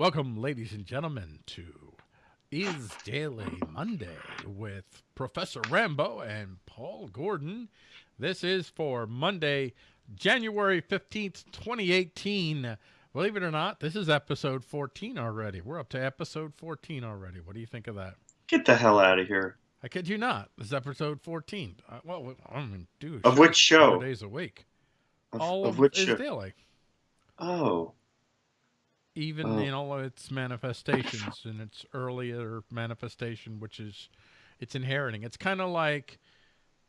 Welcome, ladies and gentlemen, to Is Daily Monday with Professor Rambo and Paul Gordon. This is for Monday, January 15th, 2018. Believe it or not, this is episode 14 already. We're up to episode 14 already. What do you think of that? Get the hell out of here. I kid you not. This is episode 14. Uh, well, I mean, dude. Of which show? Four days a week. Of, All of of, which Is show? Daily. Oh, even Oh. in all of its manifestations in its earlier manifestation which is it's inheriting. It's kind of like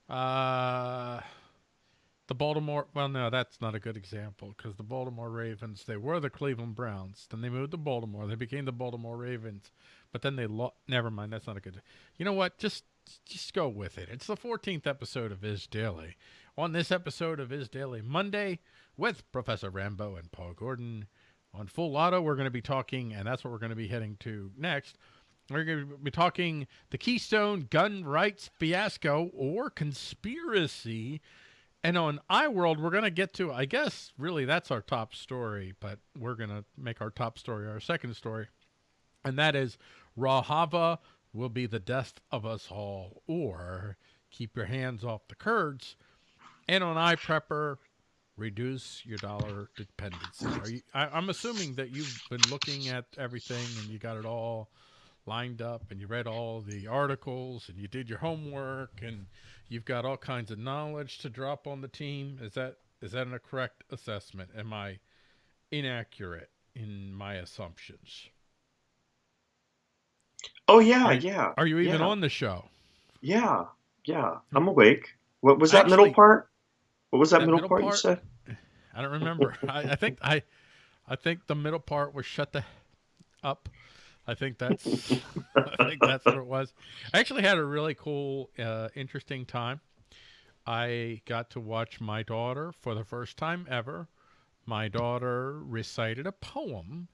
uh the baltimore well no that's not a good example because the baltimore ravens they were the cleveland browns. Then they moved to baltimore. They became the baltimore ravens. But then they lost never mind that's not a good you know what? Just just go with it. It's the 14th episode of is daily. On this episode of is daily monday with professor rambo and paul gordon on Full Auto, we're going to be talking, and that's what we're going to be heading to next. We're going to be talking the Keystone gun rights fiasco or conspiracy. And on iWorld, we're going to get to, I guess, really that's our top story, but we're going to make our top story our second story. And that is Rojava will be the death of us all, or keep your hands off the Kurds. And on iPrepper, reduce your dollar dependency. Are you, I, I'm assuming that you've been looking at everything and you got it all lined up and you read all the articles and you did your homework and you've got all kinds of knowledge to drop on the team. Is that is that a correct assessment? Am I inaccurate in my assumptions? oh yeah, Are- yeah. Are you even yeah. on the show? Yeah, yeah. Hmm. I'm awake. What was that middle part? What was that, that middle, middle part, part- you said? I don't remember. I, I think I, I think the middle part was shut the up. I think that's I think that's what it was. I actually had a really cool, uh, interesting time. I got to watch my daughter for the first time ever. My daughter recited a poem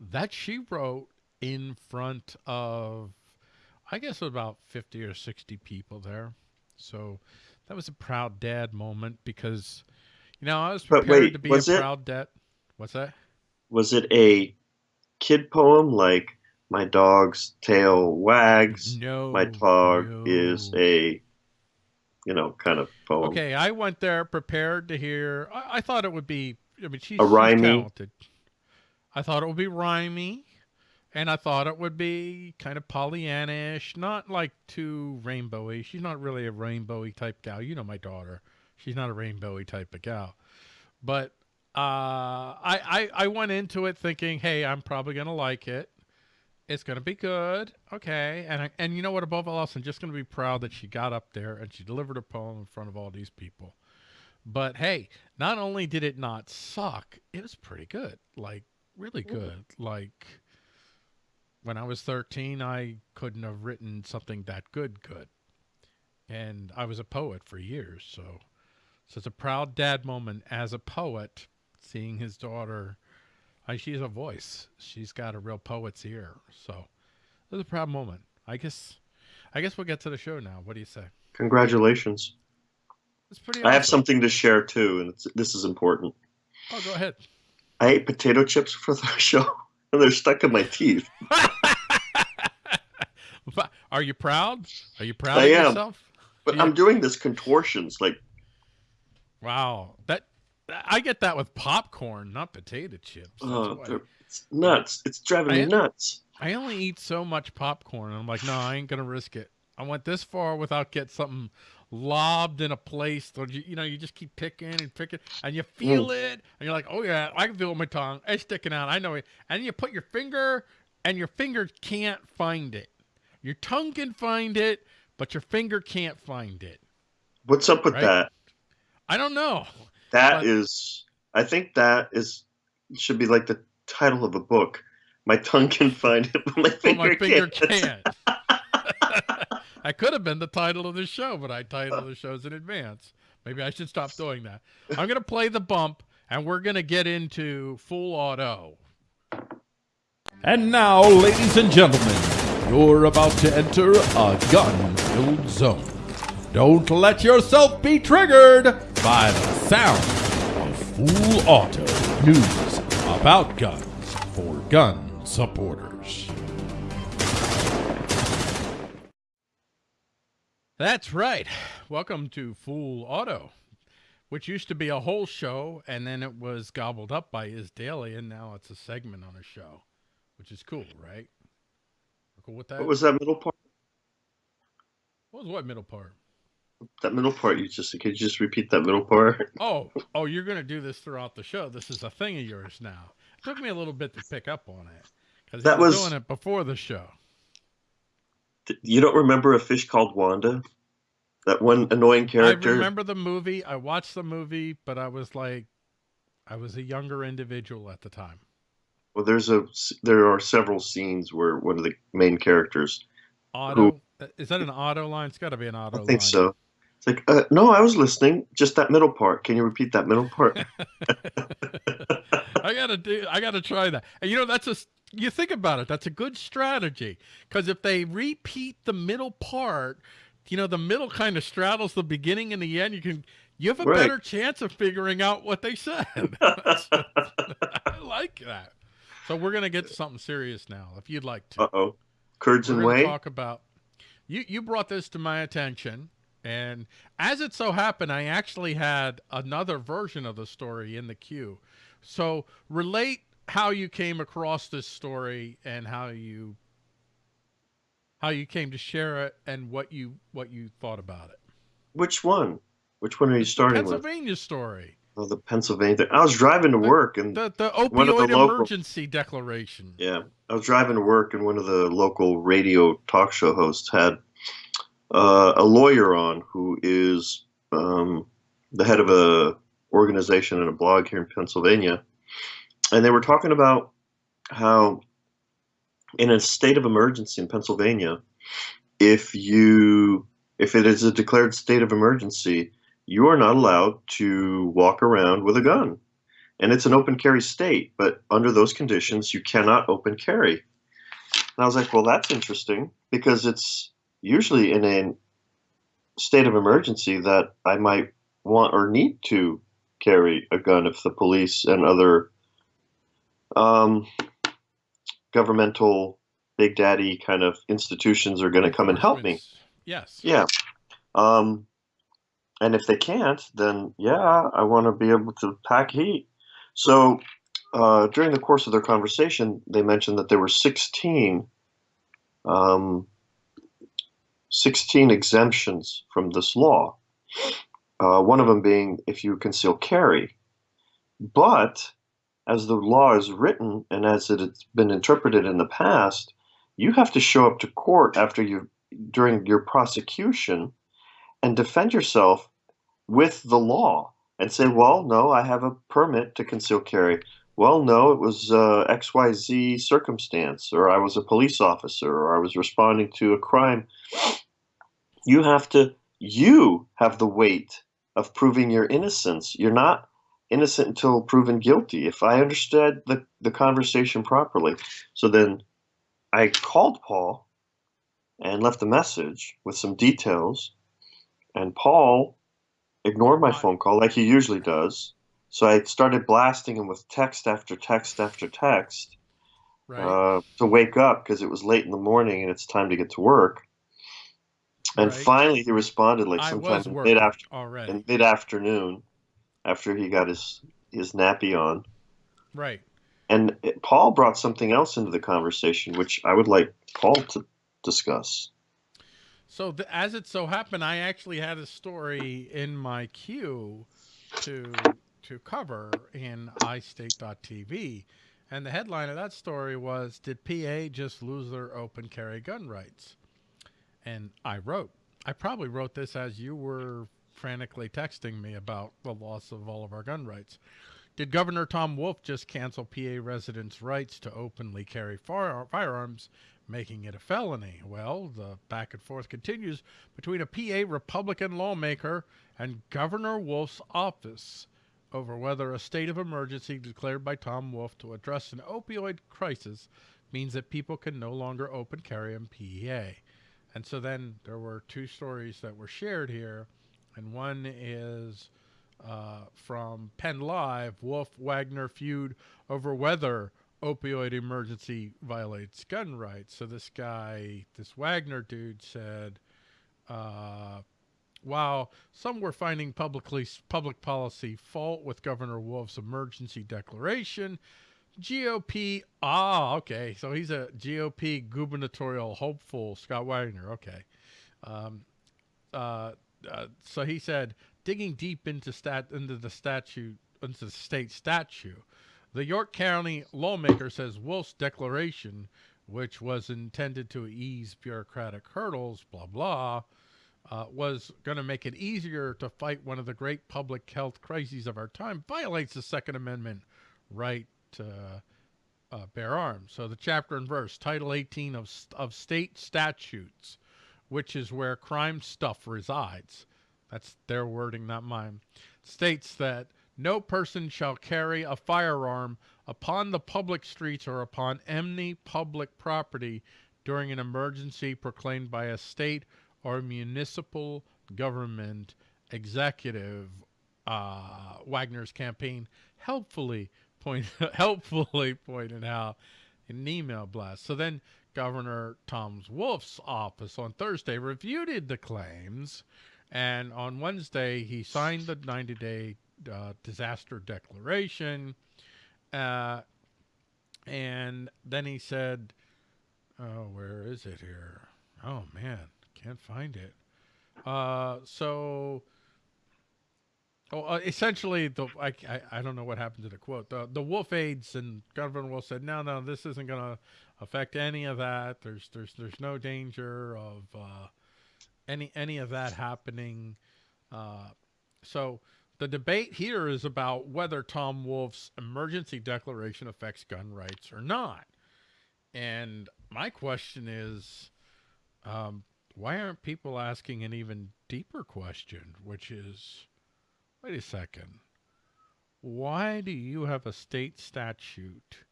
that she wrote in front of, I guess, about 50 or 60 people there. So that was a proud dad moment because, you know, I was prepared wait, to be a it- proud dad. What's that? Was it a kid poem like "My dog's tail wags"? No. My dog no. is a, you know, kind of poem. Okay, I went there prepared to hear. I, I thought it would be. I mean, she's, A rhymey? talented. I thought it would be rhymey, and I thought it would be kind of Pollyannish, not like too rainbowy. She's not really a rainbowy type gal. You know my daughter. She's not a rainbowy type of gal. But uh, I, I I went into it thinking, hey, I'm probably gonna like it. It's gonna be good, okay. And I, and you know what? Above all else, I'm just gonna be proud that she got up there and she delivered a poem in front of all these people. But hey, not only did it not suck, it was pretty good. Like really good. Like when I was 13, I couldn't have written something that good good. And I was a poet for years, so so it's a proud dad moment as a poet seeing his daughter I, she's a voice. She's got a real poet's ear. So it was a proud moment. I guess I guess we'll get to the show now. What do you say? Congratulations. It's pretty I have something to share too, and it's, this is important. Oh, go ahead. I ate potato chips for the show, and they're stuck in my teeth. Are you proud? Are you proud I of am. yourself? But. I'm doing this contortions, like Wow. That I get that with popcorn, not potato chips. Uh, it's nuts. It's driving I- me nuts. I only eat so much popcorn. And I'm like, no, I ain't gonna risk it. I went this far without get something lobbed in a place that you, you know you just keep picking and picking and you feel it and you're like, oh yeah, I can feel it my tongue. It's sticking out. I know it. And you put your finger and your finger can't find it. Your tongue can find it, but your finger can't find it. What's up with Right? that? I don't know. That But- is, I think that is should be like the title of a book. My tongue can find it, but my But finger, my finger can't. can't. I could have been the title of the show, but I titled the shows in advance. Maybe I should stop doing that. I'm going to play the bump, and we're going to get into full auto. And now, ladies and gentlemen, you're about to enter a gun-filled zone. Don't let yourself be triggered by the sound of full auto news about guns for gun supporters. That's right. Welcome to Full Auto, which used to be a whole show, and then it was gobbled up by Is Daily, and now it's a segment on a show, which is cool, right? We're cool with that. What was that middle part? What was what middle part? That middle part you just could you just repeat that middle part? Oh, oh, you're gonna do this throughout the show. This is a thing of yours now. It took me a little bit to pick up on it because That was doing it before the show. You don't remember a fish called Wanda? That one annoying character. I remember the movie. I watched the movie, but I was like, I was a younger individual at the time. Well, there's a there are several scenes where one of the main characters. Otto, uh, is that an auto line? It's got to be an auto I line. think so. It's like, uh, no, I was listening. Just that middle part. Can you repeat that middle part? I gotta do. I gotta try that. And you know, that's a. You think about it. That's a good strategy because if they repeat the middle part, you know, the middle kind of straddles the beginning and the end. You can. You have a Right. better chance of figuring out what they said. I like that. So we're gonna get to something serious now, if you'd like to. uh oh, curds we're and whey. talk about you you brought this to my attention and as it so happened i actually had another version of the story in the queue so relate how you came across this story and how you how you came to share it and what you what you thought about it Which one? Which one are you starting with? pennsylvania story Oh, the Pennsylvania. Thing. I was driving to work and the the of the opioid local- emergency declaration Yeah, I was driving to work, and one of the local radio talk show hosts had uh, a lawyer on who is um, the head of a organization and a blog here in Pennsylvania, and they were talking about how, in a state of emergency in Pennsylvania, if you if it is a declared state of emergency, you are not allowed to walk around with a gun and it's an open carry state, but under those conditions, you cannot open carry. And I was like, well, that's interesting because it's usually in a state of emergency that I might want or need to carry a gun if the police and other um, governmental big daddy kind of institutions are going to come and help me. Yes Yeah. Um, and if they can't, then yeah, I want to be able to pack heat. So uh, during the course of their conversation, they mentioned that there were 16, um, 16 exemptions from this law. Uh, one of them being if you conceal carry. But as the law is written and as it has been interpreted in the past, you have to show up to court after you during your prosecution and defend yourself with the law and say, well, no, I have a permit to conceal carry. Well, no, it was uh, XYZ circumstance, or I was a police officer, or I was responding to a crime. You have to, you have the weight of proving your innocence. You're not innocent until proven guilty, if I understood the, the conversation properly. So then I called Paul and left a message with some details. And Paul ignored my phone call like he usually does. So I started blasting him with text after text after text right uh, to wake up because it was late in the morning and it's time to get to work. And Right. finally, he responded like sometime was in working mid after already in mid afternoon after he got his his nappy on. right And it, Paul brought something else into the conversation, which I would like Paul to discuss. So th- as it so happened, I actually had a story in my queue to to cover in iState.tv, and the headline of that story was "Did PA just lose their open carry gun rights?" And I wrote, I probably wrote this as you were frantically texting me about the loss of all of our gun rights. Did Governor Tom Wolf just cancel PA residents' rights to openly carry fire- firearms making it a felony. Well, the back and forth continues between a PA Republican lawmaker and Governor Wolf's office over whether a state of emergency declared by Tom Wolf to address an opioid crisis means that people can no longer open carry in PA. And so then there were two stories that were shared here, and one is uh, from Penn Live Wolf Wagner feud over whether opioid emergency violates gun rights. So this guy, this Wagner dude, said, uh, "While some were finding publicly public policy fault with Governor Wolf's emergency declaration." GOP, ah, okay. So he's a GOP gubernatorial hopeful, Scott Wagner. Okay. Um, uh, uh, so he said, digging deep into stat into the statute into the state statute, the York County lawmaker says Wolf's declaration, which was intended to ease bureaucratic hurdles, blah blah, uh, was going to make it easier to fight one of the great public health crises of our time, violates the Second Amendment right to uh, bear arms. So the chapter and verse, Title 18 of of state statutes which is where crime stuff resides, that's their wording, not mine, states that no person shall carry a firearm upon the public streets or upon any public property during an emergency proclaimed by a state or municipal government executive. Uh, Wagner's campaign helpfully point helpfully pointed out in an email blast. So then Governor Tom Wolf's office on Thursday reviewed the claims, and on Wednesday he signed the 90-day uh, disaster declaration, uh, and then he said, "Oh, where is it here? Oh man, can't find it." Uh, so. Oh, uh, essentially, the I, I, I don't know what happened to the quote. The the Wolf aides and Governor Wolf said, no, no, this isn't going to affect any of that. There's there's there's no danger of uh, any any of that happening. Uh, so the debate here is about whether Tom Wolf's emergency declaration affects gun rights or not. And my question is, um, why aren't people asking an even deeper question, which is, wait a second, why do you have a state statute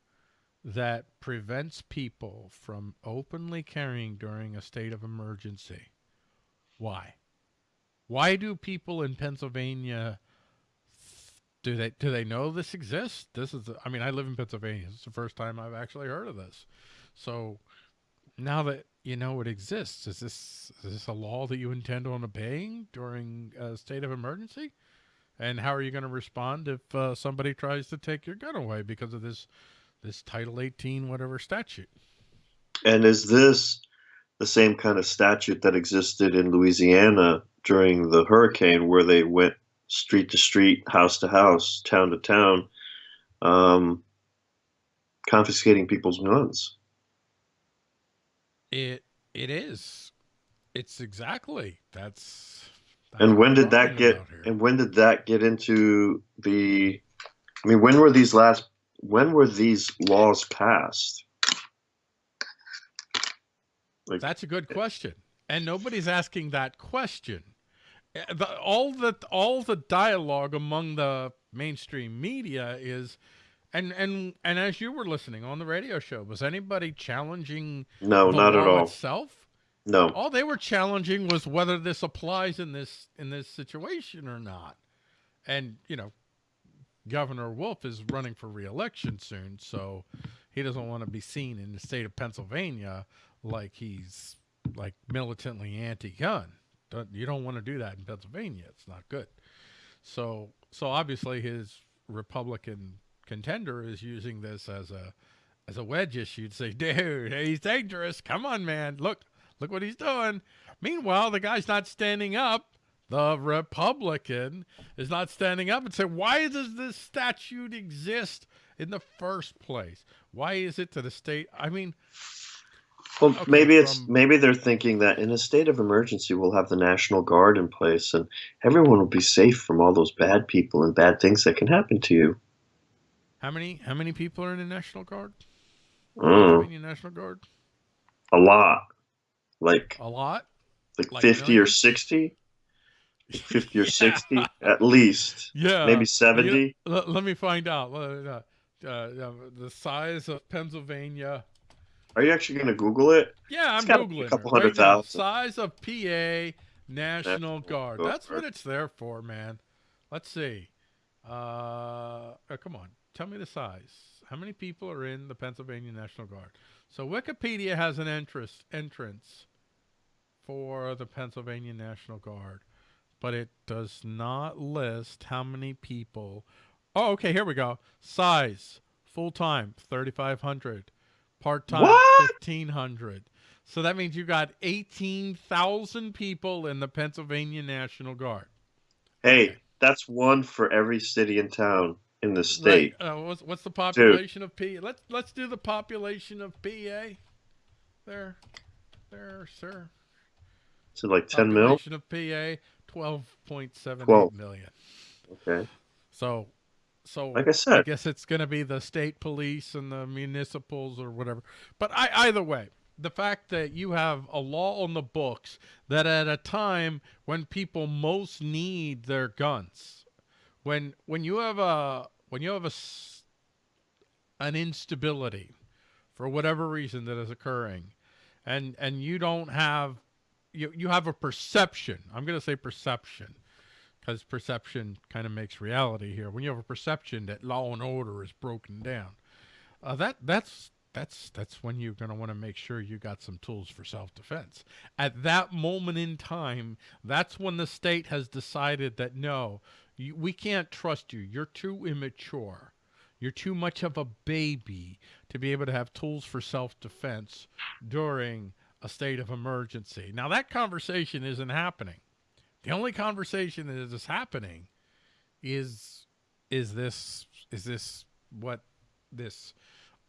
that prevents people from openly carrying during a state of emergency. Why? Why do people in Pennsylvania do they do they know this exists? This is I mean I live in Pennsylvania. It's the first time I've actually heard of this. So now that you know it exists, is this is this a law that you intend on obeying during a state of emergency? And how are you going to respond if uh, somebody tries to take your gun away because of this this Title 18 whatever statute. And is this the same kind of statute that existed in Louisiana during the hurricane where they went street to street, house to house, town to town, um, confiscating people's guns? It it is. It's exactly that's. that's and when did that get? And when did that get into the? I mean, when were these last when were these laws passed? Like, That's a good question, and nobody's asking that question. Eh, the, all the all the dialogue among the mainstream media is, and and and as you were listening on the radio show, was anybody challenging? No, not at all. Itself. No. All they were challenging was whether this applies in this in this situation or not. And you know, Governor Wolf is running for reelection soon, so he doesn't want to be seen in the state of Pennsylvania like he's like militantly anti-gun. You don't want to do that in Pennsylvania. It's not good. So, so obviously his Republican contender is using this as a as a wedge issue to say, dude, he's dangerous. Come on, man. Look, look what he's doing. Meanwhile, the guy's not standing up the Republican is not standing up and saying, why does this statute exist in the first place? Why is it to the state? I mean, well, okay, maybe it's from, maybe they're thinking that in a state of emergency, we'll have the National Guard in place, and everyone will be safe from all those bad people and bad things that can happen to you. How many how many people are in the National Guard? Mm. National Guard. A lot, like a lot, like, like fifty millions? or sixty. 50 or yeah. 60 at least. Yeah. Maybe 70. let, let, me find out. Uh, uh, the size of Pennsylvania. Are you actually going to Google it? Yeah, I'm Googling. A couple hundred right thousand. Size of PA National Guard. That's what it's there for, man. Let's see. Uh, oh, come on. Tell me the size. How many people are in the Pennsylvania National Guard? So Wikipedia has an interest entrance for the Pennsylvania National Guard, but it does not list how many people. Oh, okay, here we go. Size, full time, 3,500. Part time, 1,500. So that means you got 18,000 people in the Pennsylvania National Guard. Hey, that's one for every city and town in the state. Right. Uh, what's, what's the population of P? Let's let's do the population of PA. There, there, sir. Is it like 10 mil? Population of PA, twelve point seven eight 12. million. Okay. So, so Like I said, I guess it's going to be the state police and the municipals or whatever. But I, either way, the fact that you have a law on the books that at a time when people most need their guns, when when you have a when you have a an instability for whatever reason that is occurring, and and you don't have you you have a perception. I'm going to say perception because perception kind of makes reality here. When you have a perception that law and order is broken down, uh, that that's that's that's when you're going to want to make sure you got some tools for self-defense. At that moment in time, that's when the state has decided that no, you, we can't trust you. You're too immature. You're too much of a baby to be able to have tools for self-defense during a state of emergency. Now that conversation isn't happening. The only conversation that is happening is is this is this what this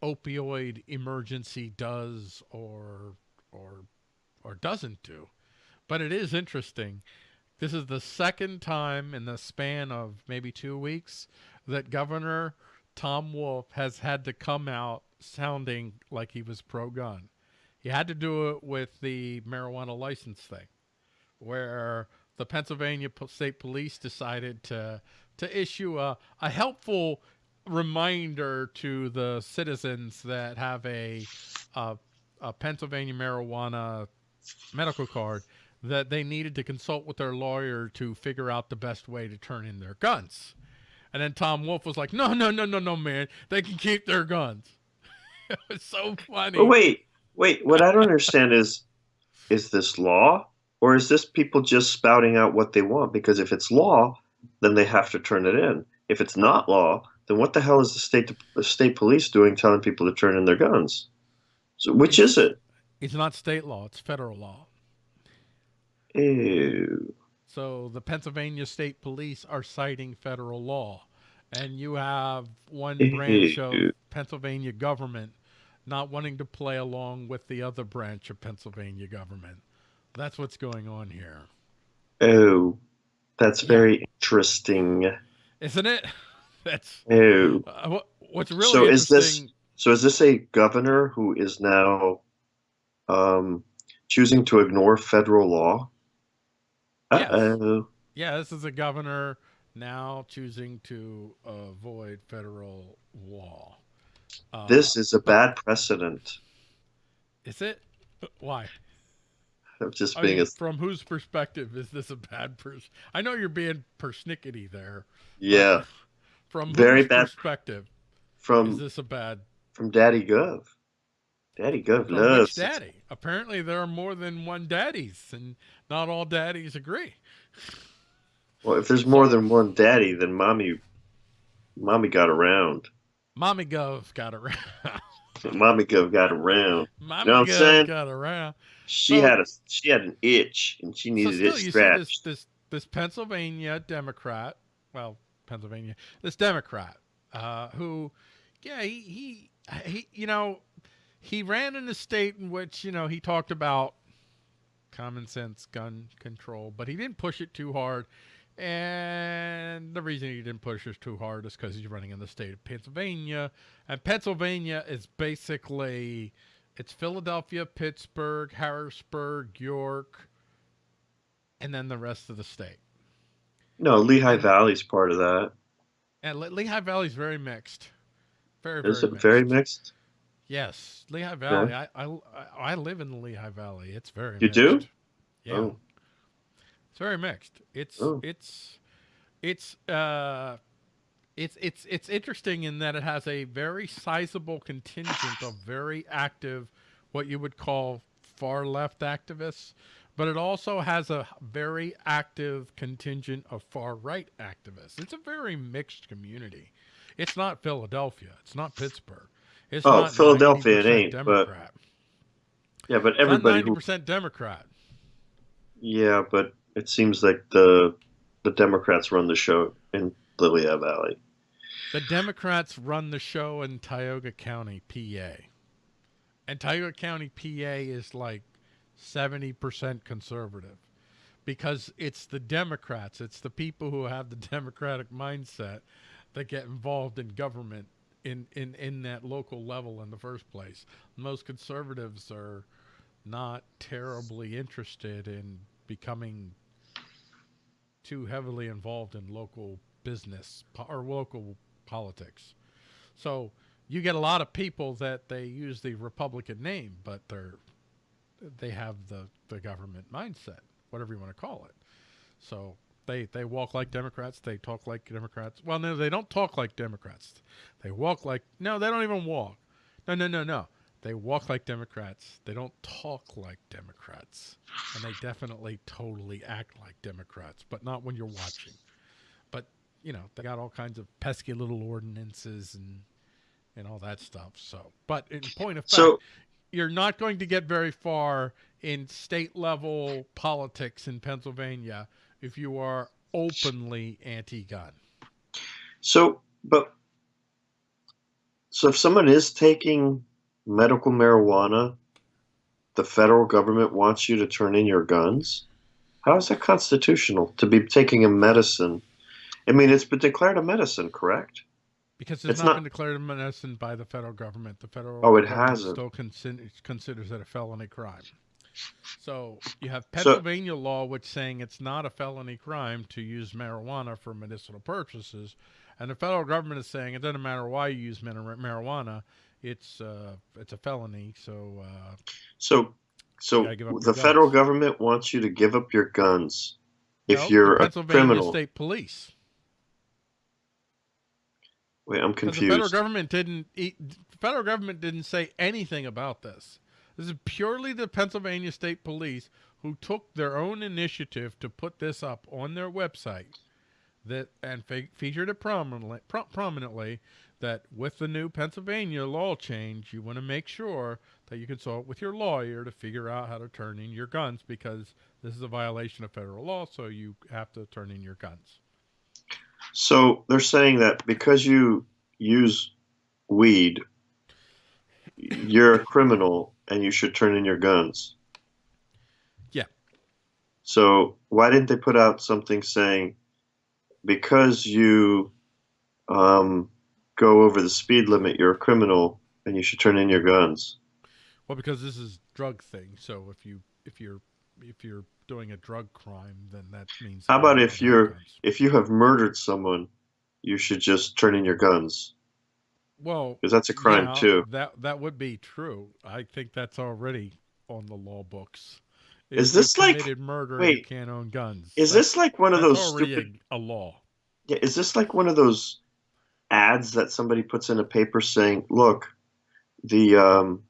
opioid emergency does or or or doesn't do. But it is interesting. This is the second time in the span of maybe 2 weeks that Governor Tom Wolf has had to come out sounding like he was pro gun. He had to do it with the marijuana license thing where the Pennsylvania State Police decided to to issue a, a helpful reminder to the citizens that have a, a a Pennsylvania marijuana medical card that they needed to consult with their lawyer to figure out the best way to turn in their guns. And then Tom Wolf was like, "No, no, no, no, no, man. They can keep their guns." it was so funny. but wait, wait. What I don't understand is, is this law or is this people just spouting out what they want? Because if it's law, then they have to turn it in. If it's not law, then what the hell is the state the state police doing, telling people to turn in their guns? So which is it? It's not state law; it's federal law. Ew. So the Pennsylvania State Police are citing federal law, and you have one branch of. Pennsylvania government not wanting to play along with the other branch of Pennsylvania government. That's what's going on here, Oh, that's Yeah. very interesting. isn't it? That's Oh, uh, what, what's really So is this- so is this a governor who is now um, choosing to ignore federal law? Uh-oh. Yeah, this is a governor now choosing to avoid federal law. Uh, This is a bad precedent is it? Why? of just I being mean, a from whose perspective is this a bad person? I know you're being persnickety there. yeah From Very bad- perspective From is this a bad from Daddy Gov. Daddy Gov from loves daddy? Apparently, there are more than one daddies, and not all daddies agree. Well, if there's more than one daddy, then mommy, mommy got around. Mommy Gov got around. Mommy Gov got around. Mommy what I'm saying? got around. She So- had a she had an itch and she So needed still, it you see this, scratched. this this Pennsylvania Democrat, well, Pennsylvania, this Democrat, uh, who, yeah, he, he he you know, he ran in a state in which you know he talked about common sense gun control, but he didn't push it too hard. And the reason he didn't push it too hard is because he's running in the state of Pennsylvania, and Pennsylvania is basically it's Philadelphia, Pittsburgh, Harrisburg, York, and then the rest of the state. No, Lehigh Valley's part of that. And Le- Lehigh Valley's very mixed. Very, very Is it mixed. very mixed? Yes, Lehigh Valley. I, I I live in the Lehigh Valley. It's very. You do? mixed. Yeah, Oh. it's very mixed. It's Oh. it's it's uh it's it's it's interesting in that it has a very sizable contingent of very active, what you would call far left activists, but it also has a very active contingent of far right activists. It's a very mixed community. It's not Philadelphia. It's not Pittsburgh. It's Oh, not Philadelphia it 90% ain't, but Yeah, but everybody ninety who percent Democrat. yeah, but it seems like the the Democrats run the show in Lehigh Valley. The Democrats run the show in Tioga County, PA. And Tioga County, PA is like 70% conservative because it's the Democrats, it's the people who have the Democratic mindset that get involved in government in, in, in that local level in the first place. Most conservatives are not terribly interested in becoming too heavily involved in local business or local politics. So you get a lot of people that they use the Republican name, but they're they have the, the government mindset, whatever you want to call it. So they they walk like Democrats, they talk like Democrats. Well, no, they don't talk like Democrats. They walk like no, they don't even walk. No, no, no, no. They walk like Democrats. They don't talk like Democrats. And they definitely totally act like Democrats, but not when you're watching. But, you know, they got all kinds of pesky little ordinances and and all that stuff. So, but in point of fact, So you're not going to get very far in state level politics in Pennsylvania if you are openly anti-gun. so but so if someone is taking medical marijuana, the federal government wants you to turn in your guns. How is that constitutional to be taking a medicine? I mean, it's been declared a medicine, correct? Because it's, It's not, not- been declared a medicine by the federal government. The federal Oh, it government hasn't. still consider, considers it a felony crime. So you have So- Pennsylvania law, which saying it's not a felony crime to use marijuana for medicinal purposes, and the federal government is saying it doesn't matter why you use marijuana, it's uh, it's a felony. So uh, So, so gotta give up the federal guns. government wants you to give up your guns if no, you're a criminal. State Police. Wait, I'm Because the federal confused. government didn't the federal government didn't say anything about this. This is purely the Pennsylvania State Police who took their own initiative to put this up on their website that and fe- featured it prominently, pro- prominently that with the new Pennsylvania law change, you want to make sure that you consult with your lawyer to figure out how to turn in your guns because this is a violation of federal law, so you have to turn in your guns. So they're saying that because you use weed, you're a criminal and you should turn in your guns. Yeah. So why didn't they put out something saying because you um, go over the speed limit, you're a criminal and you should turn in your guns? Well, because this is drug thing, so if you if you're if you're doing a drug crime, then that means. How about if you're- guns. If you have murdered someone, you should just turn in your guns well because that's a crime yeah, too. That that would be true. I think that's already on the law books. Is If you this like- murder? wait, can't own guns. Is That's- this like one of those stupid a, a law? Yeah, is this like one of those ads that somebody puts in a paper saying, "Look, the um,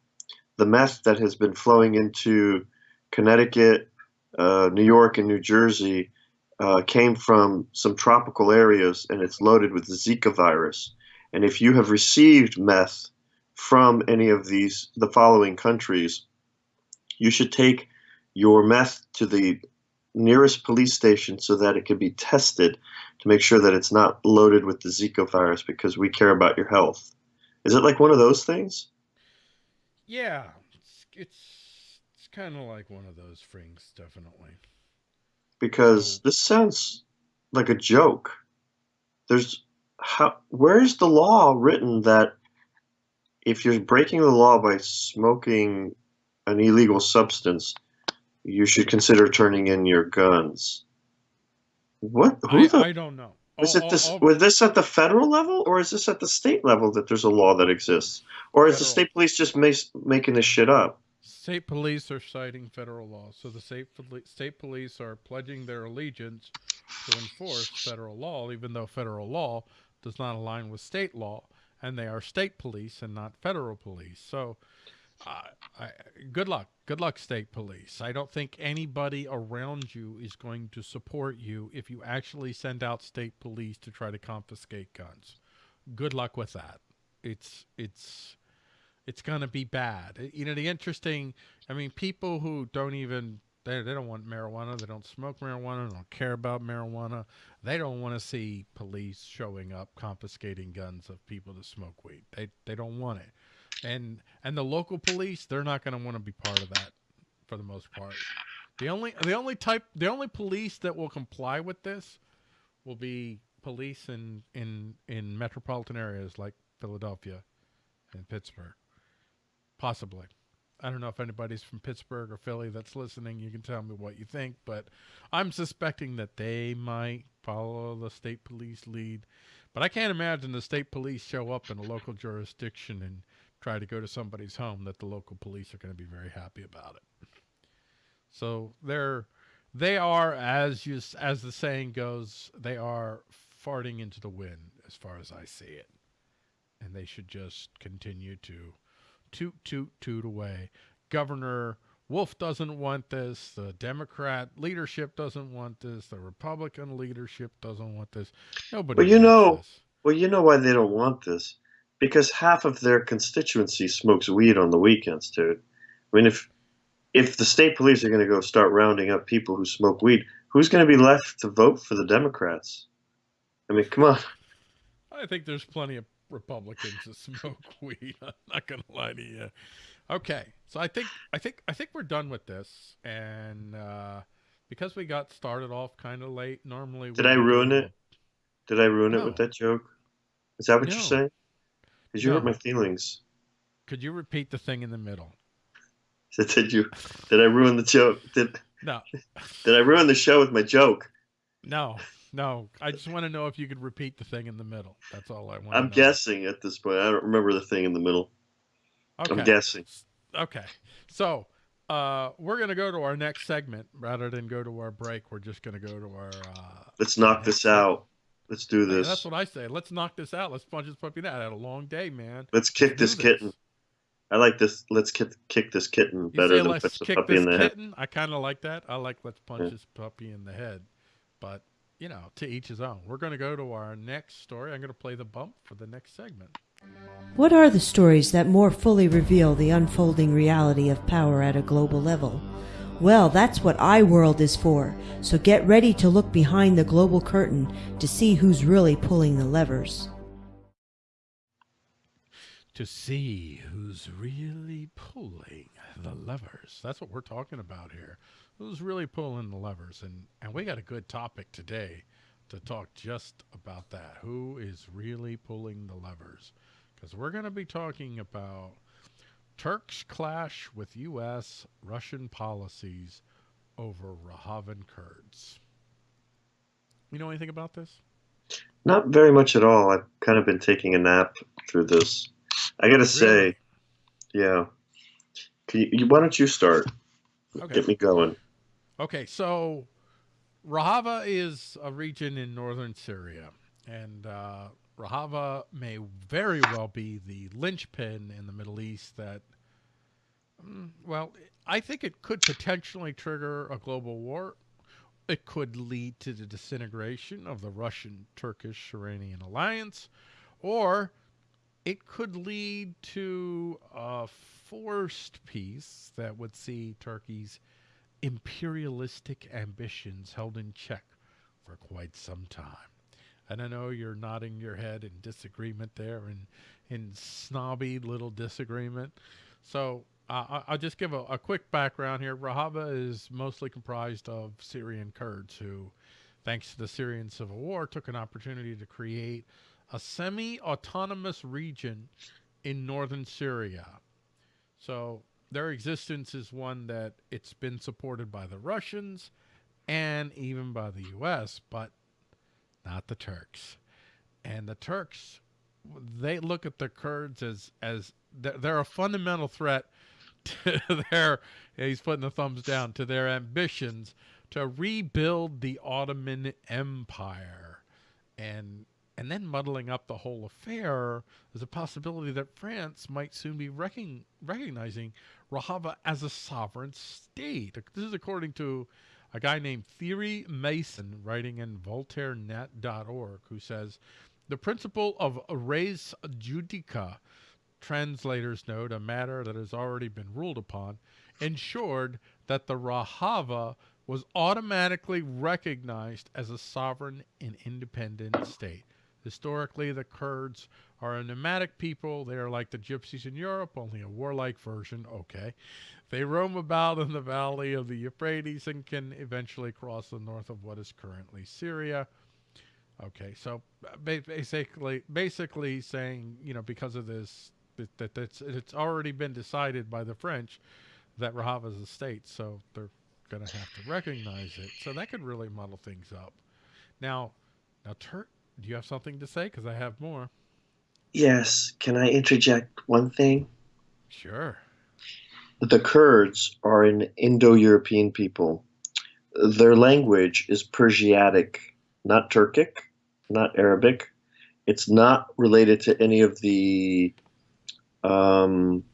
the meth that has been flowing into Connecticut, uh, New York, and New Jersey uh, came from some tropical areas, and it's loaded with the Zika virus. And if you have received meth from any of these, the following countries, you should take your meth to the nearest police station so that it can be tested to make sure that it's not loaded with the Zika virus because we care about your health. Is it like one of those things? Yeah, it's it's, it's kind of like one of those things, definitely. Because this sounds like a joke. There's how where's the law written that if you're breaking the law by smoking an illegal substance, you should consider turning in your guns? What? Who I, the? I don't know. Is All- it oh, this? all- all- Was this at the federal level, or is this at the state level that there's a law that exists, or is the state police just mas- making this shit up? State police are citing federal law, so the state poli- state police are pledging their allegiance to enforce federal law, even though federal law does not align with state law, and they are state police and not federal police. So, uh, I, good luck. Good luck, state police. I don't think anybody around you is going to support you if you actually send out state police to try to confiscate guns. Good luck with that. It's it's it's going to be bad. You know, the interesting, I mean, people who don't even they, they don't want marijuana. They don't smoke marijuana. They don't care about marijuana. They don't want to see police showing up confiscating guns of people that smoke weed. They they don't want it. And and the local police, they're not going to want to be part of that for the most part. The only the only type the only police that will comply with this will be police in in in metropolitan areas like Philadelphia and Pittsburgh. Possibly. I don't know if anybody's from Pittsburgh or Philly that's listening. You can tell me what you think, but I'm suspecting that they might follow the state police lead. But I can't imagine the state police show up in a local jurisdiction and try to go to somebody's home that the local police are going to be very happy about it. So they're they are as you as the saying goes, they are farting into the wind as far as I see it. And they should just continue to toot, toot, toot away. Governor Wolf doesn't want this. The Democrat leadership doesn't want this. The Republican leadership doesn't want this. Nobody. Well, you know, this. well, you know why they don't want this, because half of their constituency smokes weed on the weekends, dude. I mean, if if the state police are going to go start rounding up people who smoke weed, who's going to be left to vote for the Democrats? I mean, come on. I think there's plenty of Republicans to smoke weed. I'm not gonna lie to you. Okay, so I think I think I think we're done with this, and uh, because we got started off kind of late, normally did I ruin it? Did I ruin no. it with that joke? Is that what no. you're saying? Because you no. hurt my feelings. Could you repeat the thing in the middle? did you? Did I ruin the joke? Did no? Did I ruin the show with my joke? No, no, I just want to know if you could repeat the thing in the middle. That's all I want. I'm guessing at this point. I don't remember the thing in the middle. Okay. I'm guessing. Okay, so uh, we're gonna go to our next segment rather than go to our break. We're just gonna go to our. Uh, Let's knock this out. Let's do this. that's what I say. Let's knock this out. Let's punch this puppy out. I had a long day, man. Let's kick Let's this, this kitten. I like this. Let's kick, kick this kitten better than punch the puppy in the kitten? head. I kind of like that. I like let's punch yeah. this puppy in the head, but you know, to each his own. We're going to go to our next story. I'm going to play the bump for the next segment. What are the stories that more fully reveal the unfolding reality of power at a global level? Well, that's what iWorld is for, so get ready to look behind the global curtain to see who's really pulling the levers. To see who's really pulling the levers. That's what we're talking about here who's really pulling the levers and and we got a good topic today to talk just about that. Who is really pulling the levers? Because we're going to be talking about turks clash with us russian policies over Rojavan kurds. You know anything about this? Not very much at all. I've kind of been taking a nap through this. I gotta really? say yeah. You, why don't you start? Okay. get me going Okay, so Rojava is a region in northern Syria, and uh, Rojava may very well be the linchpin in the Middle East that, mm, well, I think it could potentially trigger a global war. It could lead to the disintegration of the Russian Turkish Iranian alliance, or it could lead to a forced peace that would see Turkey's imperialistic ambitions held in check for quite some time. And I know you're nodding your head in disagreement there and in snobby little disagreement. So uh, I'll just give a, a, quick background here. Rojava is mostly comprised of Syrian Kurds who, thanks to the Syrian civil war, took an opportunity to create a semi-autonomous region in northern Syria. So their existence is one that it's been supported by the Russians and even by the U.S., but not the Turks. And the Turks, they look at the Kurds as as they're a fundamental threat to their. He's putting the thumbs down to their ambitions to rebuild the Ottoman Empire, and then muddling up the whole affair, there's a possibility that France might soon be recon- recognizing Rojava as a sovereign state. This is according to a guy named Thierry Meyssan, writing in voltairenet.org who says the principle of res judica translators note a matter that has already been ruled upon ensured that the Rojava was automatically recognized as a sovereign and independent state. Historically, the Kurds are a nomadic people. They are like the gypsies in Europe, only a warlike version. Okay. They roam about in the valley of the Euphrates and can eventually cross the north of what is currently Syria. Okay, so basically, basically saying, you know, because of this, that, that it's, it's already been decided by the French that Rojava is a state, so they're going to have to recognize it. So that could really muddle things up. Now, now, Turk, do you have something to say? Because I have more. Yes. Can I interject one thing? Sure. The Kurds are an Indo European people. Their language is Persiatic, not Turkic, not Arabic. It's not related to any of the um,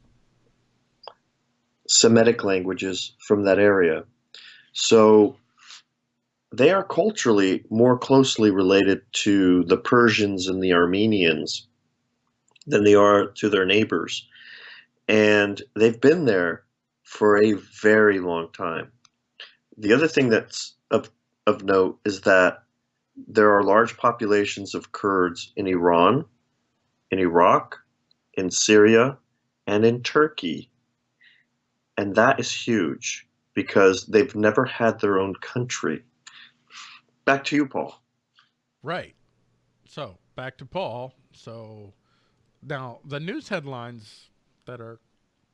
Semitic languages from that area. So they are culturally more closely related to the Persians and the Armenians than they are to their neighbors. And they've been there for a very long time. The other thing that's of, of note is that there are large populations of Kurds in Iran, in Iraq, in Syria, and in Turkey. And that is huge because they've never had their own country. Back to you, Paul. Right. So, back to Paul. So, now the news headlines that are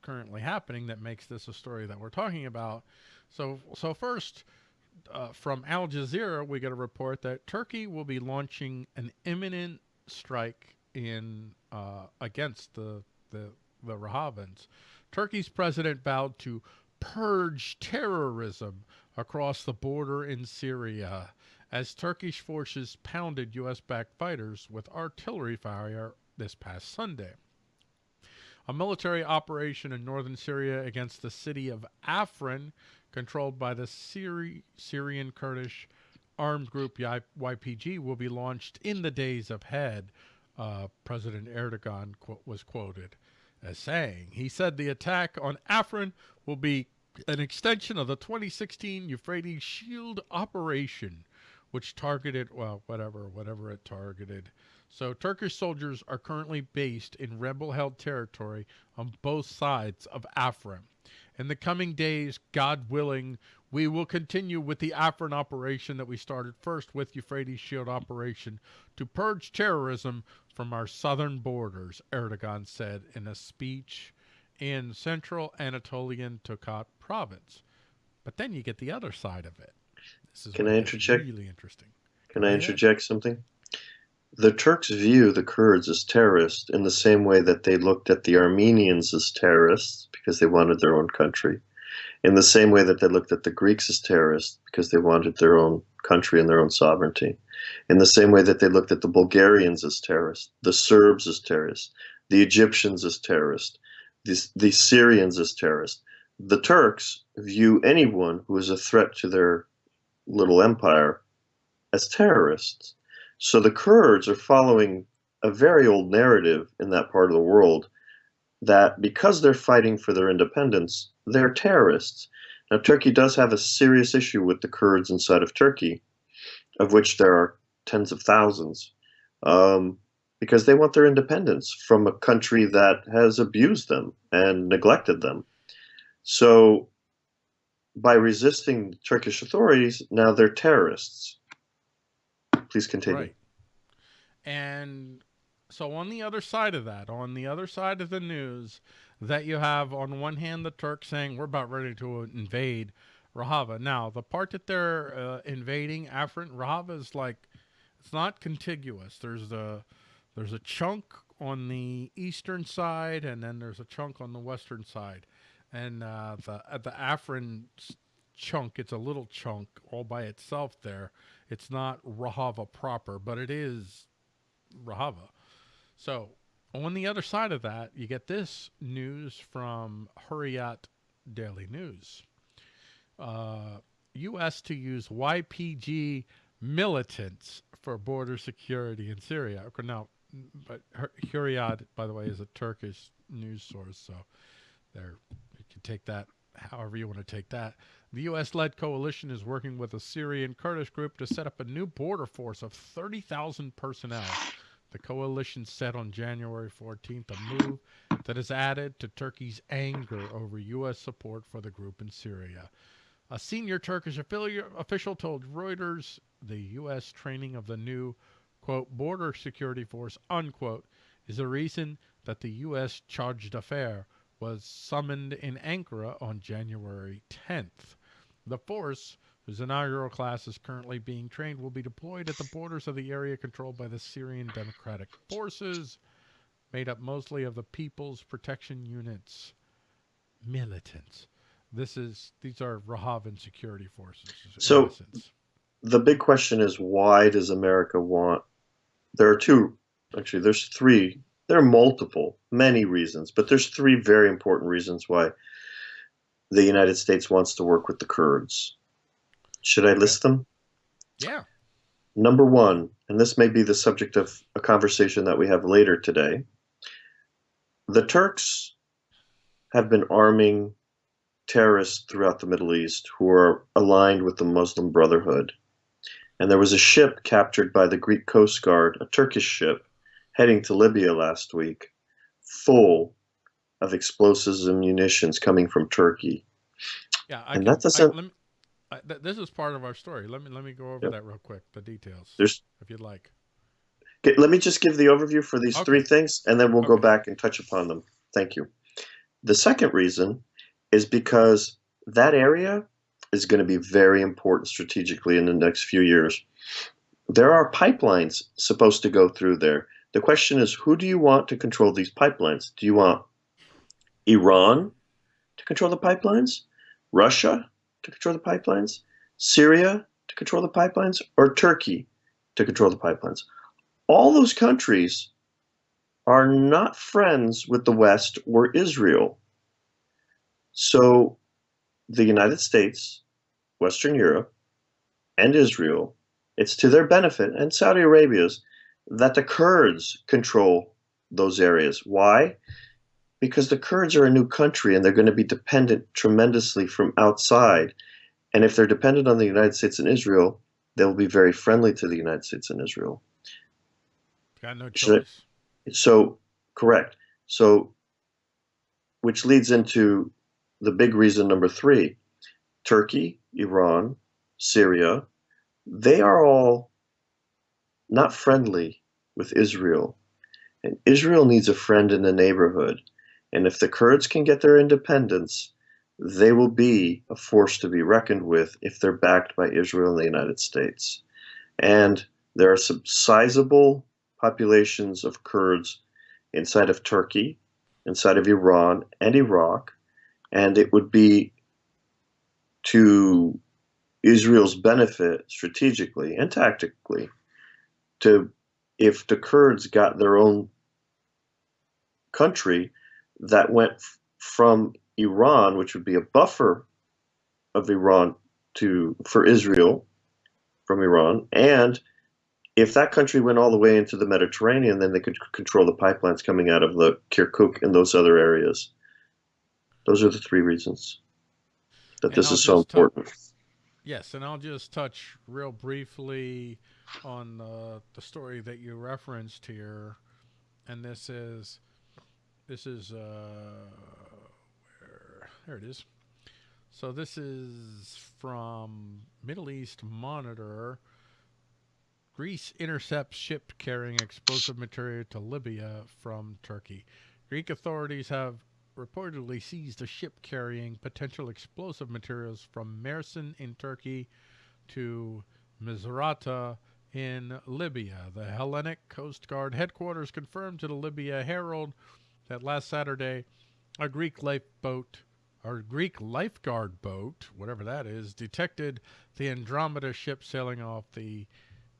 currently happening that makes this a story that we're talking about. So, so first, uh, from Al Jazeera, we get a report that Turkey will be launching an imminent strike in uh, against the the the Rojavians. Turkey's president vowed to purge terrorism across the border in Syria as Turkish forces pounded U.S.-backed fighters with artillery fire this past Sunday. A military operation in northern Syria against the city of Afrin, controlled by the Syri Syrian Kurdish armed group YPG, will be launched in the days ahead, uh, President Erdogan qu was quoted as saying. He said the attack on Afrin will be an extension of the 2016 Euphrates Shield operation, which targeted, well, whatever, whatever it targeted. So Turkish soldiers are currently based in rebel-held territory on both sides of Afrin. In the coming days, God willing, we will continue with the Afrin operation that we started first with Euphrates Shield operation to purge terrorism from our southern borders, Erdogan said in a speech in central Anatolian Tokat province. But then you get the other side of it. This is Can I interject? Really interesting. Can I interject something? The Turks view the Kurds as terrorists in the same way that they looked at the Armenians as terrorists because they wanted their own country, in the same way that they looked at the Greeks as terrorists because they wanted their own country and their own sovereignty, in the same way that they looked at the Bulgarians as terrorists, the Serbs as terrorists, the Egyptians as terrorists, the, the Syrians as terrorists. The Turks view anyone who is a threat to their little empire as terrorists. So the Kurds are following a very old narrative in that part of the world that because they're fighting for their independence, they're terrorists. Now, Turkey does have a serious issue with the Kurds inside of Turkey, of which there are tens of thousands, um, because they want their independence from a country that has abused them and neglected them. So, by resisting Turkish authorities, now they're terrorists. Please continue. Right. And so on the other side of that, on the other side of the news, that you have on one hand the Turks saying we're about ready to invade Rojava. Now the part that they're uh, invading Afrin, Rojava is like it's not contiguous. There's a there's a chunk on the eastern side, and then there's a chunk on the western side. And uh, the at the Afrin chunk, it's a little chunk all by itself. There, it's not Rojava proper, but it is Rojava. So on the other side of that, you get this news from Hurriyet Daily News. Uh, U.S. to use YPG militants for border security in Syria. Now, but Hurriyet, by the way, is a Turkish news source, so there you can take that however you want to take that. The U.S. led coalition is working with a Syrian Kurdish group to set up a new border force of 30,000 personnel. The coalition said on January 14th a move that has added to Turkey's anger over U.S. support for the group in Syria. A senior Turkish official told Reuters the U.S. training of the new, quote, border security force, unquote, is the reason that the U.S. charge d'affaires was summoned in Ankara on January 10th. The force, whose inaugural class is currently being trained, will be deployed at the borders of the area controlled by the Syrian Democratic Forces, made up mostly of the People's Protection Units militants. This is these are Rojavan security forces. So the big question is why does America want there are two actually there's three there are multiple many reasons but there's three very important reasons why the United States wants to work with the Kurds. Should I list them? Yeah. Number one, and this may be the subject of a conversation that we have later today, the Turks have been arming terrorists throughout the Middle East who are aligned with the Muslim Brotherhood. And there was a ship captured by the Greek Coast Guard, a Turkish ship, heading to Libya last week, full of explosives and munitions coming from Turkey. Yeah, I and can, that doesn't. I, me, I, th this is part of our story. Let me let me go over yep. that real quick. The details. There's, if you'd like. Okay, let me just give the overview for these okay. three things, and then we'll okay. go back and touch upon them. Thank you. The second reason is because that area is going to be very important strategically in the next few years. There are pipelines supposed to go through there. The question is, who do you want to control these pipelines? Do you want Iran to control the pipelines, Russia to control the pipelines, Syria to control the pipelines, or Turkey to control the pipelines. All those countries are not friends with the West or Israel. So the United States, Western Europe, and Israel, it's to their benefit, and Saudi Arabia's, that the Kurds control those areas. Why? because the Kurds are a new country and they're going to be dependent tremendously from outside. And if they're dependent on the United States and Israel, they'll be very friendly to the United States and Israel. Got no choice. So, so correct. So, which leads into the big reason number three Turkey, Iran, Syria, they are all not friendly with Israel. And Israel needs a friend in the neighborhood. And if the Kurds can get their independence, they will be a force to be reckoned with if they're backed by Israel and the United States. And there are some sizable populations of Kurds inside of Turkey, inside of Iran and Iraq, and it would be to Israel's benefit strategically and tactically to if the Kurds got their own country that went from Iran, which would be a buffer of Iran to for Israel from Iran, and if that country went all the way into the Mediterranean, then they could control the pipelines coming out of the Kirkuk and those other areas. Those are the three reasons that and this I'll is so important. yes, and I'll just touch real briefly on the, the story that you referenced here, and this is this is, uh, where, there it is. So this is from Middle East Monitor. Greece intercepts ship carrying explosive material to Libya from Turkey. Greek authorities have reportedly seized a ship carrying potential explosive materials from Mersin in Turkey to Misrata in Libya. The Hellenic Coast Guard headquarters confirmed to the Libya Herald that last Saturday, a Greek lifeboat, or Greek lifeguard boat, whatever that is, detected the Andromeda ship sailing off the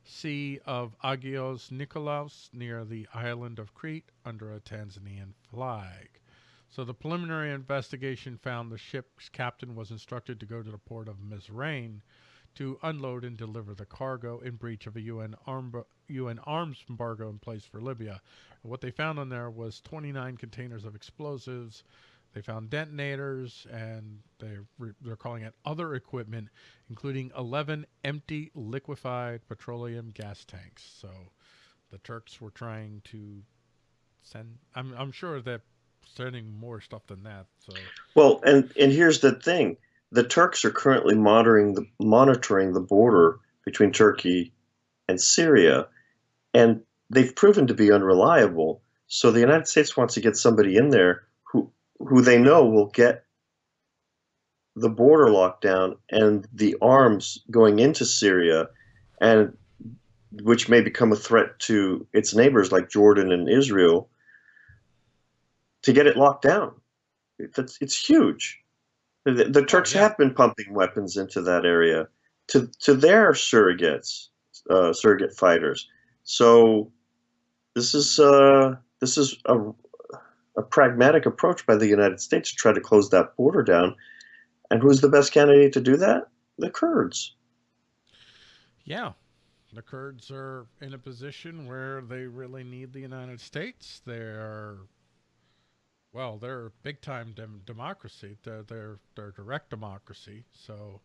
Sea of Agios Nikolaos near the island of Crete under a Tanzanian flag. So the preliminary investigation found the ship's captain was instructed to go to the port of Mizrain to unload and deliver the cargo in breach of a UN, arm, UN arms embargo in place for Libya. And what they found on there was 29 containers of explosives. They found detonators, and they they're calling it other equipment, including 11 empty liquefied petroleum gas tanks. So the Turks were trying to send. I'm I'm sure that sending more stuff than that. So well, and and here's the thing: the Turks are currently monitoring the monitoring the border between Turkey and Syria, and they've proven to be unreliable. So the United States wants to get somebody in there who who they know will get the border locked down and the arms going into Syria, and which may become a threat to its neighbors like Jordan and Israel, to get it locked down. It's, it's huge. The, the Turks oh, yeah. have been pumping weapons into that area to to their surrogates, uh, surrogate fighters. So this is uh, this is a, a pragmatic approach by the United States to try to close that border down. And who's the best candidate to do that? The Kurds. Yeah, the Kurds are in a position where they really need the United States. They're well, they're big time dem democracy. They're, they're, they're direct democracy. So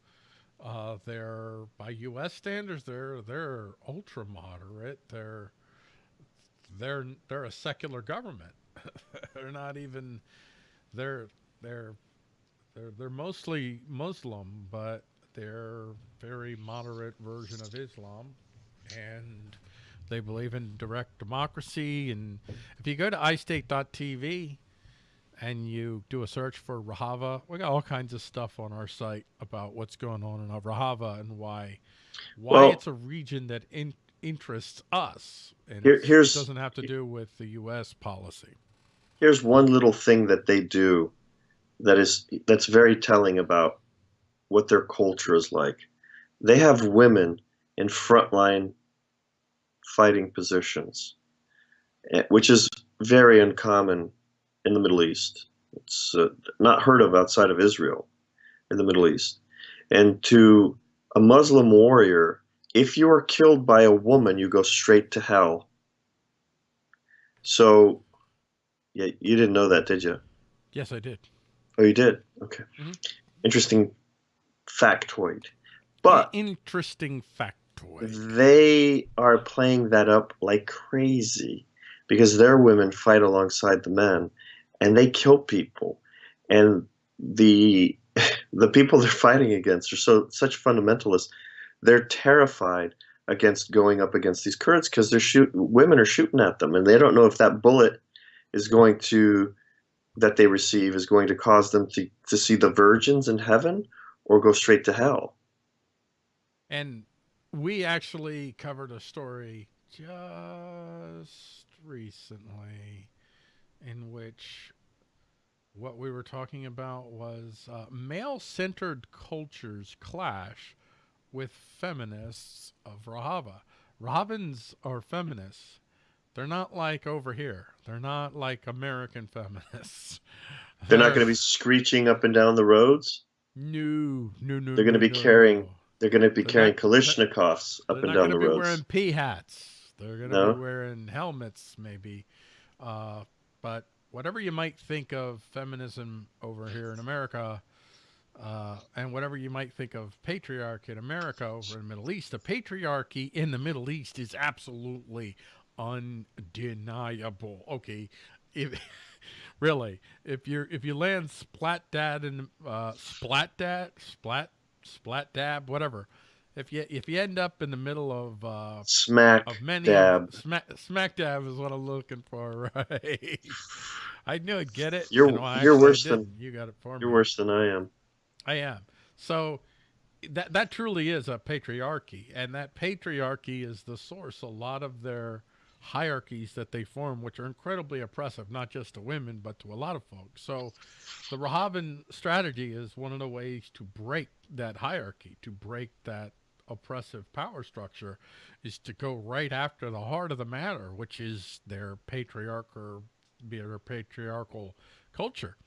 uh, they're, by U.S. standards, they're, they're ultra moderate. They're, they're, they're a secular government. they're not even, they're, they're, they're, they're mostly Muslim, but they're very moderate version of Islam. And they believe in direct democracy. And if you go to iState.tv, and you do a search for Rojava, we got all kinds of stuff on our site about what's going on in Rojava and why why well, it's a region that in, interests us. And here, here's, it doesn't have to do with the U.S. policy. Here's one little thing that they do that is that's very telling about what their culture is like. They have women in frontline fighting positions, eh, which is very uncommon in the Middle East. It's uh, not heard of outside of Israel in the Middle East. And to a Muslim warrior, if you are killed by a woman, you go straight to hell. So, yeah, you didn't know that, did you? Yes, I did. Oh, you did? Okay. Mm-hmm. Interesting factoid. But interesting factoid. They are playing that up like crazy because their women fight alongside the men and they kill people and the the people they're fighting against are so such fundamentalists they're terrified against going up against these Kurds because they're shoot women are shooting at them and they don't know if that bullet is going to that they receive is going to cause them to, to see the virgins in heaven or go straight to hell. And we actually covered a story just recently in which what we were talking about was uh, male-centered cultures clash with feminists of Rojava. Rojavans are feminists. They're not like over here. They're not like American feminists. They're not going to be screeching up and down the roads. No, no, no. They're going to be no, carrying. No. They're going to be they're carrying not, Kalashnikovs up and down the roads. They're going to be wearing pea hats. They're going to no? be wearing helmets, maybe. Uh, but whatever you might think of feminism over here in America, uh, and whatever you might think of patriarchy in America over in the Middle East, the patriarchy in the Middle East is absolutely undeniable. Okay, if really, if you're if you land splat dad and uh, splat dad, splat splat dab, whatever, if you if you end up in the middle of uh, smack of many dab, smack smack dab is what I'm looking for, right? I knew I'd get it. You're you're worse than you got it for you're me. You're worse than I am. I am. So that that truly is a patriarchy, and that patriarchy is the source. A lot of their hierarchies that they form, which are incredibly oppressive, not just to women, but to a lot of folks. So the Rojavan strategy is one of the ways to break that hierarchy, to break that oppressive power structure is to go right after the heart of the matter, which is their patriarchal, their patriarchal culture.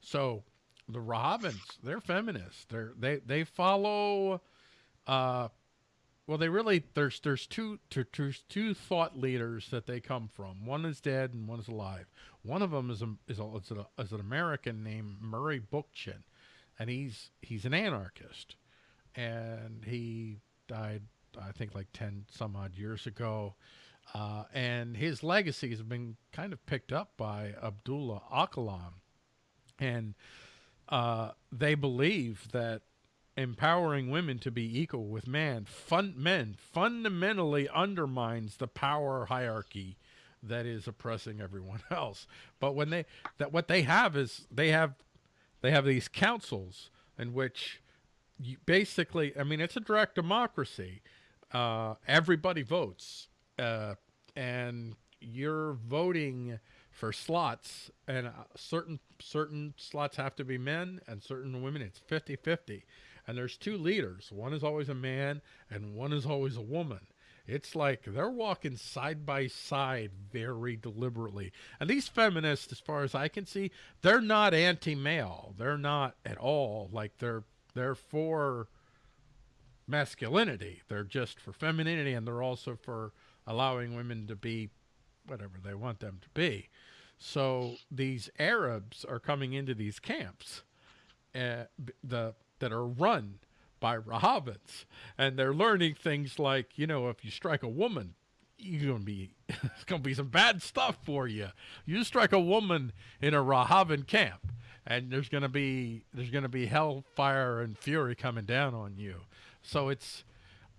So the Rojavans, they're feminists. They're they they follow. Uh, well, they really there's there's two, two there's two thought leaders that they come from. One is dead and one is alive. One of them is a, is, a, is, a, is an American named Murray Bookchin, and he's he's an anarchist, and he died I think like ten some odd years ago. Uh, and his legacy has been kind of picked up by Abdullah Öcalan, and uh, they believe that empowering women to be equal with man, fun, men fundamentally undermines the power hierarchy that is oppressing everyone else. But when they that what they have is they have they have these councils in which you basically I mean it's a direct democracy. Uh, everybody votes, uh, and you're voting for slots and uh, certain certain slots have to be men and certain women it's 50-50 and there's two leaders. One is always a man and one is always a woman. It's like they're walking side by side very deliberately. And these feminists as far as i can see they're not anti-male. They're not at all. Like they're they're for masculinity they're just for femininity and they're also for allowing women to be whatever they want them to be. So these Arabs are coming into these camps uh, the, that are run by Rojavans, and they're learning things like, you know, if you strike a woman, you're gonna be it's gonna be some bad stuff for you. You strike a woman in a Rojavan camp, and there's gonna be there's gonna be hellfire and fury coming down on you. So it's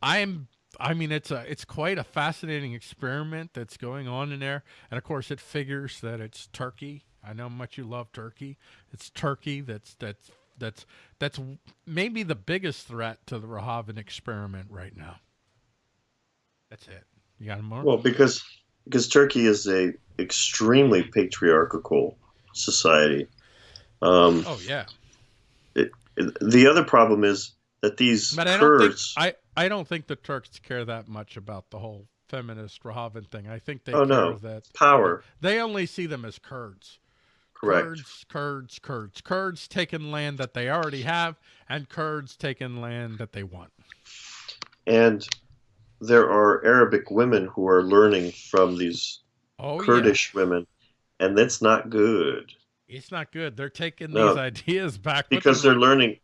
I'm I mean, it's a it's quite a fascinating experiment that's going on in there, and of course, it figures that it's Turkey. I know how much you love Turkey. It's Turkey that's that's that's that's maybe the biggest threat to the Rojavan experiment right now. That's it. You got more? Well, because because Turkey is a extremely patriarchal society. Um, oh yeah. It, it, the other problem is that these but I Kurds. Don't think, I I don't think the Turks care that much about the whole feminist Rojavan thing. I think they oh, care no. that power. They only see them as Kurds. Correct. Kurds, Kurds, Kurds. Kurds taking land that they already have, and Kurds taking land that they want. And there are Arabic women who are learning from these oh, Kurdish yeah. women, and that's not good. It's not good. They're taking No. these ideas back because they're learning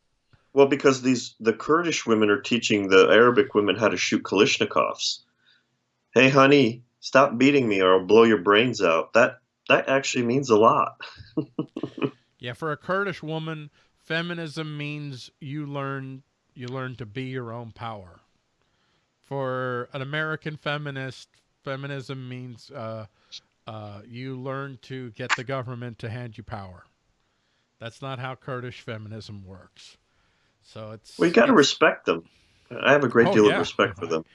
well because these the kurdish women are teaching the arabic women how to shoot kalashnikovs hey honey stop beating me or i'll blow your brains out that that actually means a lot Yeah, for a Kurdish woman, feminism means you learn you learn to be your own power. For an American feminist, feminism means uh, uh, you learn to get the government to hand you power. That's not how Kurdish feminism works. So it's well you got to respect them i have a great Oh, deal yeah. of respect for them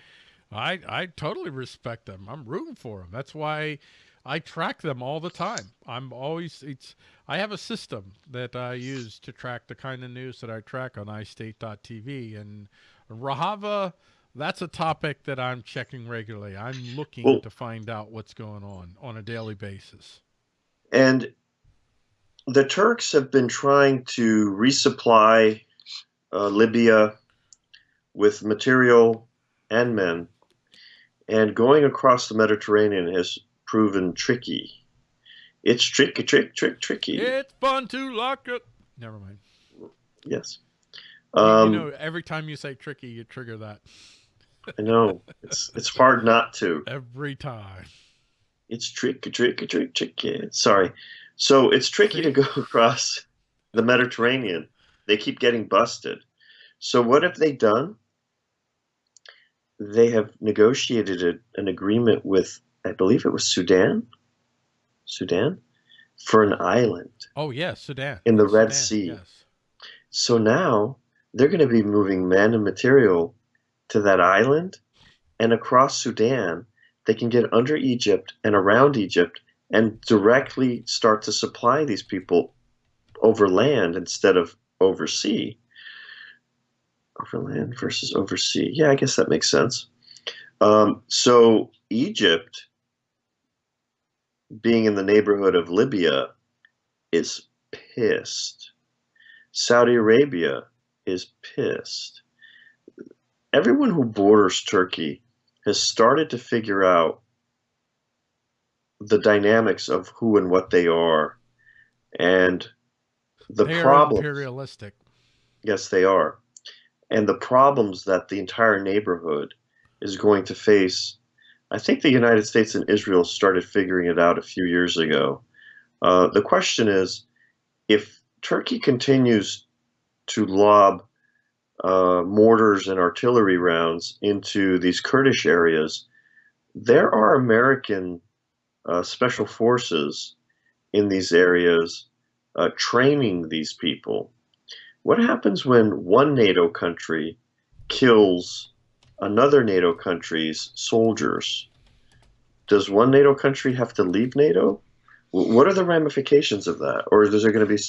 I I totally respect them. I'm rooting for them. That's why I track them all the time. I'm always it's I have a system that I use to track the kind of news that I track on iState.tv and Rojava that's a topic that I'm checking regularly. I'm looking Well- to find out what's going on on a daily basis. and the turks have been trying to resupply uh, libya with material and men and going across the mediterranean has proven tricky it's tricky trick trick tricky It's fun to lock it. Never mind. Yes. Um, you know, every time you say tricky, you trigger that. I know it's it's hard not to. Every time. It's tricky, tricky, tricky, tricky. Sorry. So it's tricky to go across the Mediterranean. They keep getting busted. So what have they done? They have negotiated a, an agreement with, I believe it was Sudan, Sudan, for an island. Oh yeah, Sudan. In the Red Sudan, Sea. Yes. So now they're going to be moving men and material to that island and across Sudan. They can get under Egypt and around Egypt and directly start to supply these people over land instead of over sea. Overland versus oversea. Yeah, I guess that makes sense. Um, so Egypt, being in the neighborhood of Libya, is pissed. Saudi Arabia is pissed. Everyone who borders Turkey has started to figure out the dynamics of who and what they are and the they problems. imperialistic. Yes they are. And the problems that the entire neighborhood is going to face. I think the united states and israel started figuring it out a few years ago. Uh, the question is if turkey continues to lob uh, mortars and artillery rounds into these kurdish areas there are american uh, special forces in these areas uh, training these people. What happens when one NATO country kills another NATO country's soldiers? Does one NATO country have to leave NATO? What are the ramifications of that? Or is there going to be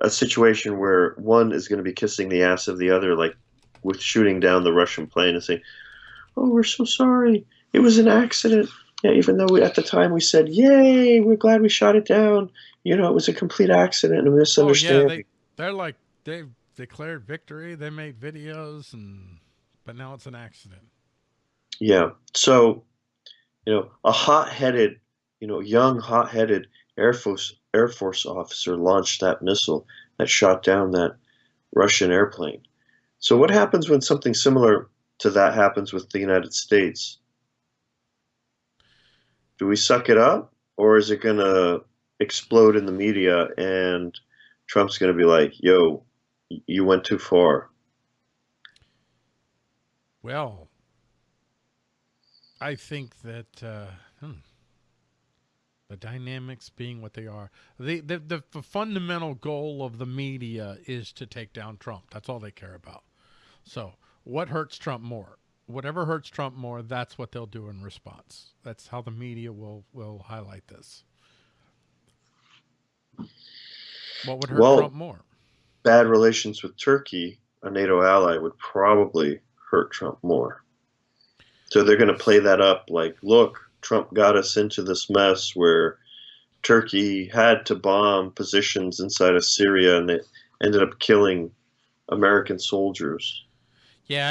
a situation where one is going to be kissing the ass of the other, like with shooting down the Russian plane and saying, Oh, we're so sorry. It was an accident. Yeah, even though we, at the time we said, "Yay, we're glad we shot it down," you know, it was a complete accident and a misunderstanding. Oh, yeah, they, they're like they've declared victory. They made videos, and but now it's an accident. Yeah. So, you know, a hot-headed, you know, young, hot-headed Air Force Air Force officer launched that missile that shot down that Russian airplane. So, what happens when something similar to that happens with the United States? do we suck it up or is it going to explode in the media and Trump's going to be like, yo, you went too far? Well, I think that uh, hmm, the dynamics being what they are, the, the, the, the fundamental goal of the media is to take down Trump. That's all they care about. So, what hurts Trump more? whatever hurts Trump more, that's what they'll do in response. That's how the media will will highlight this. What would hurt well, Trump more? Bad relations with Turkey, a NATO ally, would probably hurt Trump more. So they're going to play that up like, look, Trump got us into this mess where Turkey had to bomb positions inside of Syria and it ended up killing American soldiers. Yeah,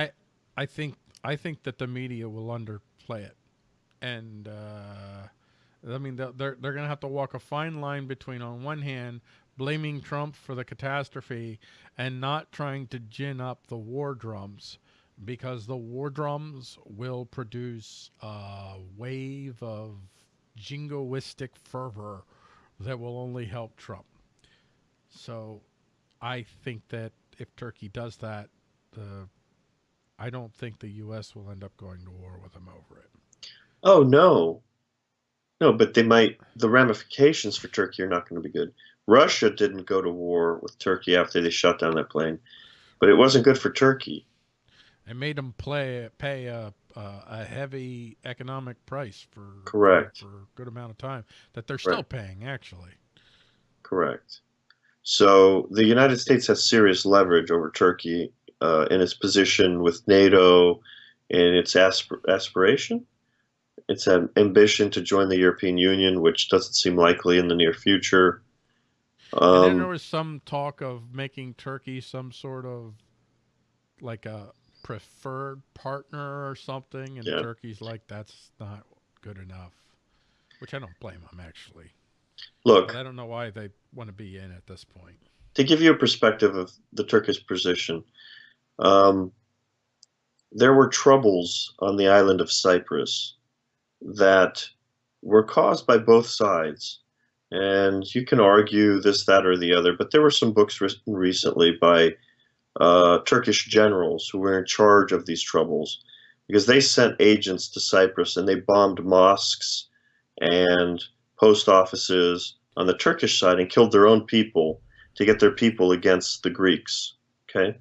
I, I think I think that the media will underplay it, and uh, I mean they're they're, they're going to have to walk a fine line between on one hand blaming Trump for the catastrophe and not trying to gin up the war drums because the war drums will produce a wave of jingoistic fervor that will only help Trump. So I think that if Turkey does that, the I don't think the U.S. will end up going to war with them over it. Oh no, no, but they might. The ramifications for Turkey are not going to be good. Russia didn't go to war with Turkey after they shot down that plane, but it wasn't good for Turkey. It made them play pay a a heavy economic price for correct for, a good amount of time that they're still right. paying actually. Correct. So the United States has serious leverage over Turkey uh, in its position with NATO and its aspir aspiration, its an ambition to join the European Union, which doesn't seem likely in the near future. Um, and then there was some talk of making Turkey some sort of like a preferred partner or something, and yeah. Turkey's like, that's not good enough, which I don't blame them actually. Look, but I don't know why they want to be in at this point. To give you a perspective of the Turkish position, um, there were troubles on the island of Cyprus that were caused by both sides. And you can argue this, that, or the other, but there were some books written recently by uh, Turkish generals who were in charge of these troubles because they sent agents to Cyprus and they bombed mosques and post offices on the Turkish side and killed their own people to get their people against the Greeks. Okay.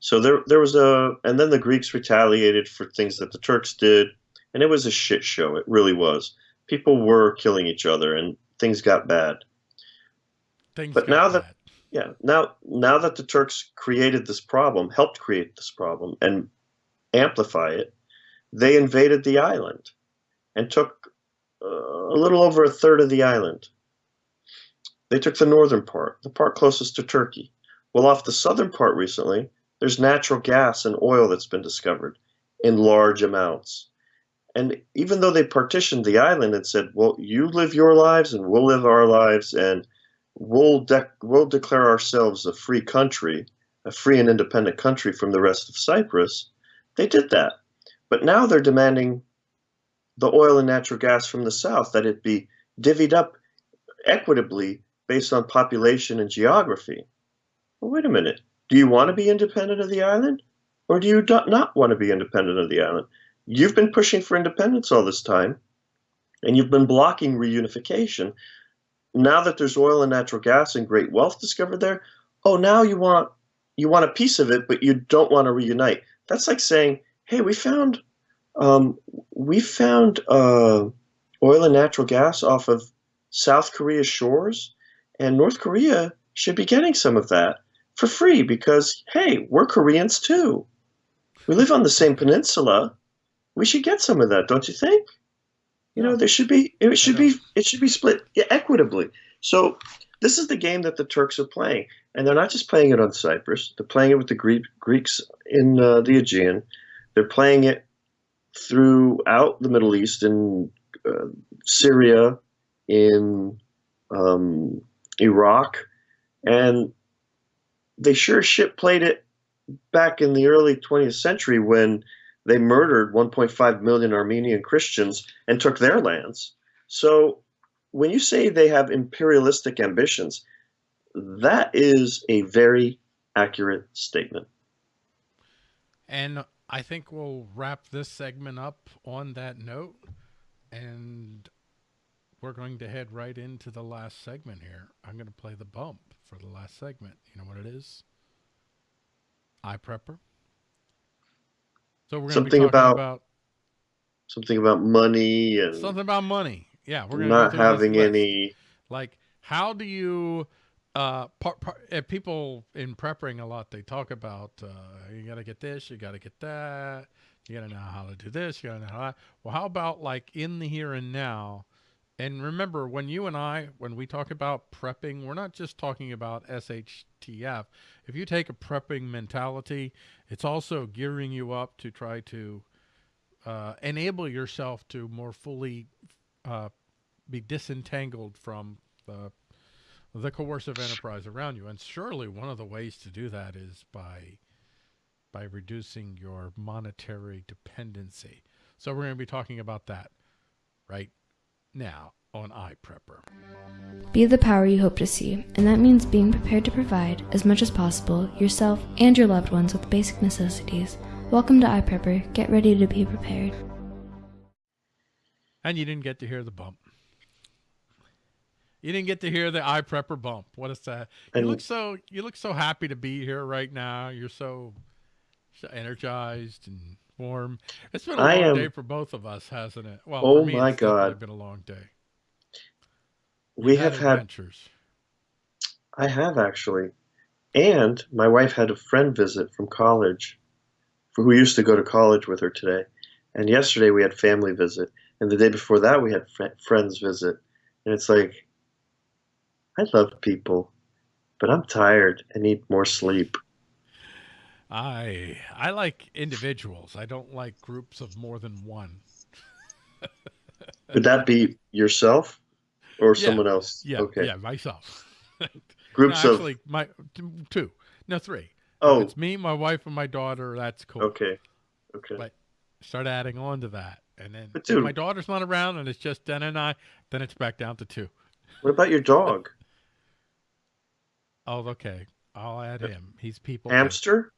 So there, there was a, and then the Greeks retaliated for things that the Turks did, and it was a shit show. It really was. People were killing each other, and things got bad. Things but now bad. that, Yeah. Now, now that the Turks created this problem, helped create this problem, and amplify it, they invaded the island and took uh, a little over a third of the island. They took the northern part, the part closest to Turkey. Well, off the southern part recently, there's natural gas and oil that's been discovered in large amounts. And even though they partitioned the island and said, well, you live your lives and we'll live our lives and we'll, de- we'll declare ourselves a free country, a free and independent country from the rest of Cyprus, they did that. But now they're demanding the oil and natural gas from the south, that it be divvied up equitably based on population and geography. Well, wait a minute. Do you want to be independent of the island? Or do you not want to be independent of the island? You've been pushing for independence all this time, and you've been blocking reunification. Now that there's oil and natural gas and great wealth discovered there, oh, now you want you want a piece of it, but you don't want to reunite. That's like saying, "Hey, we found um, we found uh, oil and natural gas off of South Korea's shores, and North Korea should be getting some of that for free because, hey, we're Koreans too. We live on the same peninsula. We should get some of that, don't you think? You know, there should be it should be it should be split equitably. So this is the game that the Turks are playing, and they're not just playing it on Cyprus. They're playing it with the Greek, Greeks in uh, the Aegean. They're playing it throughout the Middle East in uh, Syria, in um, Iraq, and they sure shit played it back in the early 20th century when they murdered 1.5 million Armenian Christians and took their lands. So when you say they have imperialistic ambitions, that is a very accurate statement. And I think we'll wrap this segment up on that note. And we're going to head right into the last segment here. I'm going to play the bump for the last segment. You know what it is? iPrepper. So we're going to be about, about, something about money and something about money. Yeah, we're not having any like how do you uh part, part, uh, people in prepping a lot they talk about uh you got to get this, you got to get that, you got to know how to do this, you got to know how. Well, how about like in the here and now? And remember, when you and I, when we talk about prepping, we're not just talking about SHTF. If you take a prepping mentality, it's also gearing you up to try to uh, enable yourself to more fully uh, be disentangled from the, the coercive enterprise around you. And surely one of the ways to do that is by by reducing your monetary dependency. So we're going to be talking about that right now on iPrepper. Be the power you hope to see, and that means being prepared to provide, as much as possible, yourself and your loved ones with basic necessities. Welcome to iPrepper. Get ready to be prepared. And you didn't get to hear the bump. You didn't get to hear the iPrepper bump. What is that? You look so you look so happy to be here right now. You're so, so energized and warm. It's been a long am, day for both of us, hasn't it? Well, oh me, my it's God, been a long day. We have had adventures. had. I have actually, and my wife had a friend visit from college, who used to go to college with her today, and yesterday we had family visit, and the day before that we had fr- friends visit, and it's like, I love people, but I'm tired and need more sleep. I I like individuals. I don't like groups of more than one. Would that be yourself or yeah, someone else? Yeah, okay. Yeah, myself. Groups no, of actually my two, no three. Oh, if it's me, my wife, and my daughter. That's cool. Okay, okay. But start adding on to that, and then but if my daughter's not around, and it's just Den and I, then it's back down to two. What about your dog? oh, okay. I'll add him. He's people. Hamster.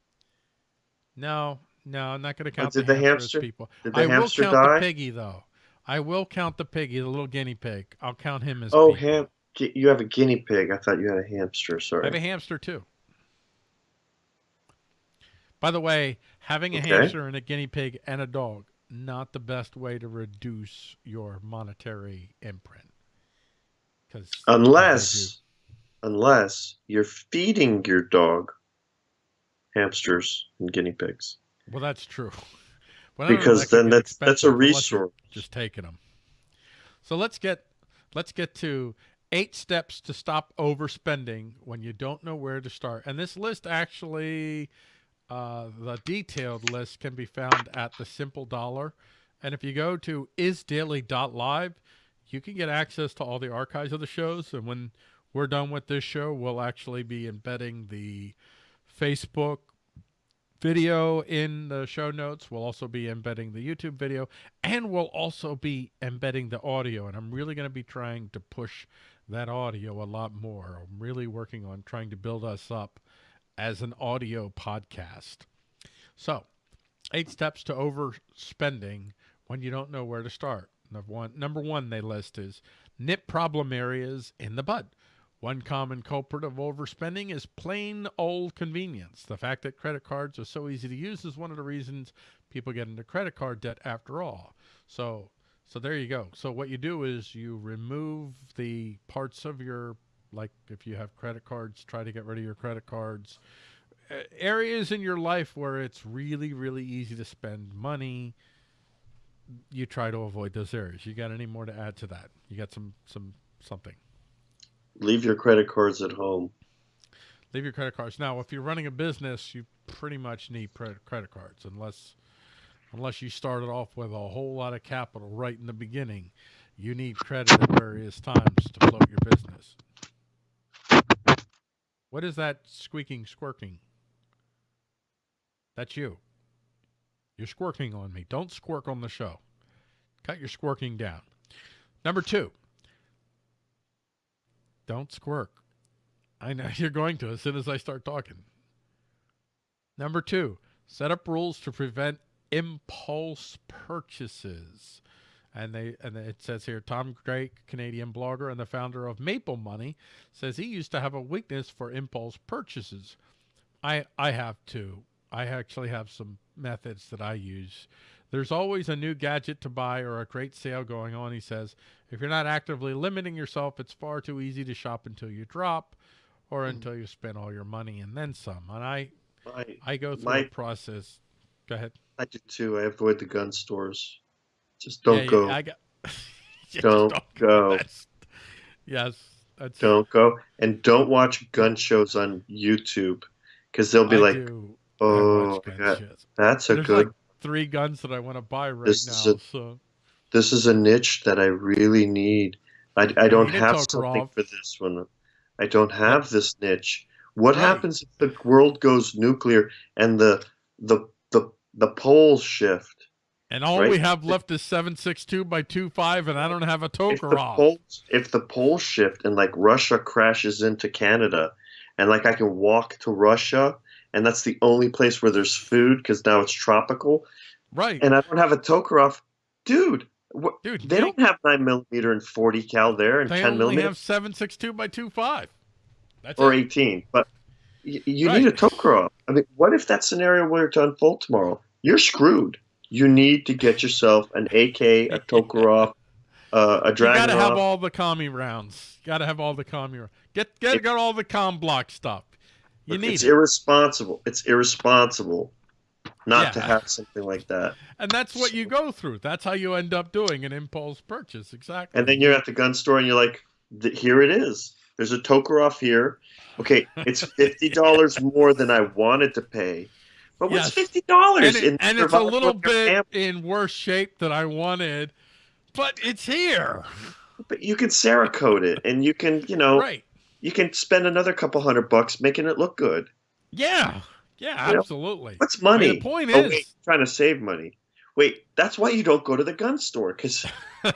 No, no, I'm not going to count did the, the hamster, people. Did the I hamster will count die? the piggy though. I will count the piggy, the little guinea pig. I'll count him as. Oh, ham. You have a guinea pig. I thought you had a hamster. Sorry. I have a hamster too. By the way, having a Okay. hamster and a guinea pig and a dog not the best way to reduce your monetary imprint. Because Unless unless you're feeding your dog hamsters and guinea pigs. Well, that's true. I don't know, Because that then that's- that's a expensive unless you're resource. Just taking them. So let's get let's get to eight steps to stop overspending when you don't know where to start. And this list actually, uh, the detailed list can be found at the Simple Dollar. And if you go to isdaily.live, you can get access to all the archives of the shows. And when we're done with this show, we'll actually be embedding the Facebook video in the show notes. We'll also be embedding the YouTube video and we'll also be embedding the audio. And I'm really going to be trying to push that audio a lot more. I'm really working on trying to build us up as an audio podcast. So, eight steps to overspending when you don't know where to start. Number one, number one they list is nip problem areas in the bud. One common culprit of overspending is plain old convenience. The fact that credit cards are so easy to use is one of the reasons people get into credit card debt after all. So, so there you go. So what you do is you remove the parts of your like if you have credit cards, try to get rid of your credit cards. Areas in your life where it's really really easy to spend money, you try to avoid those areas. You got any more to add to that? You got some some something. Leave your credit cards at home. leave your credit cards. Now, if you're running a business, you pretty much need credit cards unless unless you started off with a whole lot of capital right in the beginning. You need credit at various times to float your business. What is that squeaking, squirking? That's you. You're squirking on me. Don't squirk on the show. Cut your squirking down. Number two, don't squirk. I know you're going to as soon as I start talking. Number two, set up rules to prevent impulse purchases. And they and it says here Tom Drake, Canadian blogger and the founder of Maple Money, says he used to have a weakness for impulse purchases. I I have too. I actually have some methods that I use. There's always a new gadget to buy or a great sale going on, he says. If you're not actively limiting yourself, it's far too easy to shop until you drop or hmm. until you spend all your money and then some. And I I, I go through My- a process. Go ahead. I do too. I avoid the gun stores. Just don't Yeah, go. I got, Just Don't go. That's- yes. That's, Don't go. And don't watch gun shows on YouTube because they'll be I like, do. Oh, yeah, that's a There's good, like three guns that I want to buy right This is now. a- so this is a niche that I really need. I, I don't need have Tokarev. something for this one. I don't have this niche. What Right. happens if the world goes nuclear and the the the the poles shift? and all right? we have left is seven six two by two five, and I don't have a If the poles if the poles shift and like Russia crashes into Canada, and like I can walk to Russia, and that's the only place where there's food because now it's tropical, right, and I don't have a Tokarev, dude. What, dude. they you don't have nine millimeter and forty cal there and They ten only millimeter have seven six two by two five. That's or it. 18. But y- you Right. need a Tokarev. I mean, what if that scenario were to unfold tomorrow? You're screwed. You need to get yourself an AK, a Tokarev, uh, a You gotta have all the commie rounds. Gotta have all the commie rounds. Get get It- got all the com block stuff. You need it's it. irresponsible. It's irresponsible not to have something like that. And that's what you go through. That's how you end up doing an impulse purchase. Exactly. And then you're at the gun store and you're like, here it is. There's a Tokarev here. Okay, it's fifty dollars more than I wanted to pay. But what's Yes. fifty dollars? and, it- and it's a little bit in worse shape than I wanted, but it's here. But you can Cerakote it, and you can, you know, Right. You can spend another couple hundred bucks making it look good. Yeah. Yeah, You know, absolutely. What's I mean, money? the point oh, is wait, trying to save money. Wait, that's why you don't go to the gun store because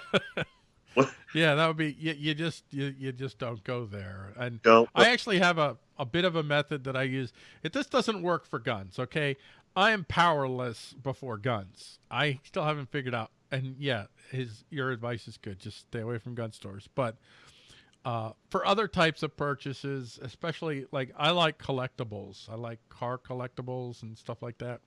Yeah, that would be you, you just you, you just don't go there. And don't. I actually have a, a bit of a method that I use. If this doesn't work for guns, okay? I am powerless before guns. I still haven't figured out. And yeah, his your advice is good. Just stay away from gun stores. But uh, for other types of purchases, especially like I like collectibles. I like car collectibles and stuff like that.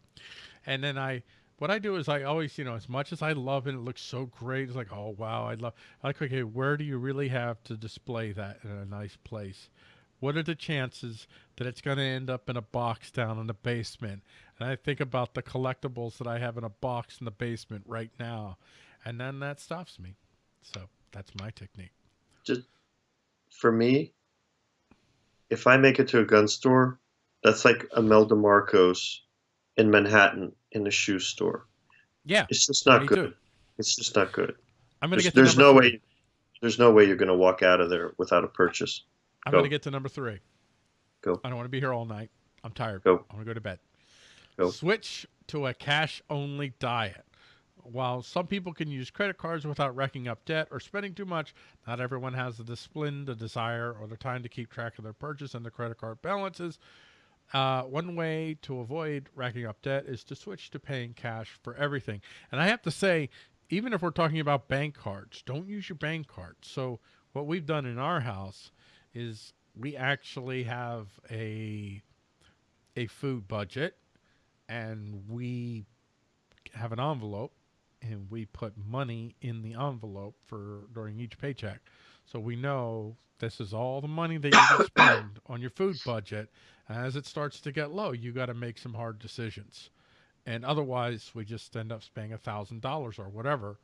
And then I, what I do is I always, you know, as much as I love it, it looks so great. It's like, oh wow, I love. I like, okay, where do you really have to display that in a nice place? what are the chances that it's going to end up in a box down in the basement? And I think about the collectibles that I have in a box in the basement right now, and then that stops me. So that's my technique. Just for me, if I make it to a gun store, that's like Imelda Marcos in Manhattan in a shoe store. Yeah, It's just not good. too. It's just not good. I'm going to There's, get. To there's no three. way. There's no way you're going to walk out of there without a purchase. I'm Go. going to get to number three. Go. I don't want to be here all night. I'm tired. Go. I want to go to bed. Go. Switch to a cash only diet. While some people can use credit cards without racking up debt or spending too much, not everyone has the discipline, the desire, or the time to keep track of their purchase and their credit card balances. Uh, one way to avoid racking up debt is to switch to paying cash for everything. And I have to say, even if we're talking about bank cards, don't use your bank cards. So what we've done in our house is we actually have a a food budget and we have an envelope and we put money in the envelope for during each paycheck. So we know this is all the money that you can spend on your food budget. As it starts to get low, you got to make some hard decisions. And otherwise, we just end up spending a thousand dollars or whatever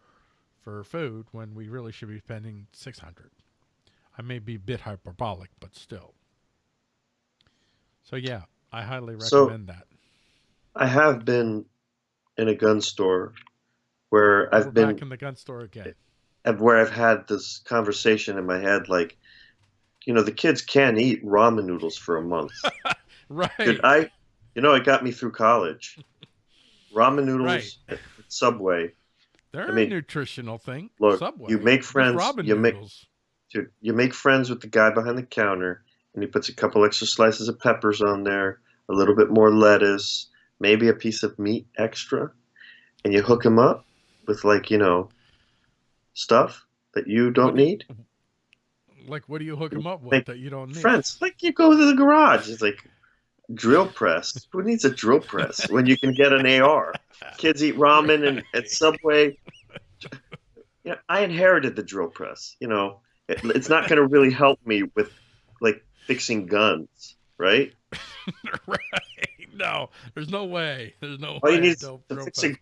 for food when we really should be spending six hundred. I may be a bit hyperbolic, but still. So yeah, I highly So- recommend that. I have been in a gun store where We're I've been back in the gun store again. Eh, and where I've had this conversation in my head, like, you know, the kids can't eat ramen noodles for a month. Right. I, you know, it got me through college. Ramen noodles Right. at Subway. They're I mean, a nutritional thing. look, Subway. you make friends, you make- Dude, you make friends with the guy behind the counter, and he puts a couple extra slices of peppers on there, a little bit more lettuce, maybe a piece of meat extra, and you hook him up with like you know stuff that you don't need. Like, what do you hook them up with Make that you don't need? Friends, like you go to the garage. It's like drill press. Who needs a drill press when you can get an AR? Kids eat ramen and at Subway. Yeah, I inherited the drill press. You know, it, it's not going to really help me with like fixing guns, right? right. No, there's no way. There's no All you need to fix a-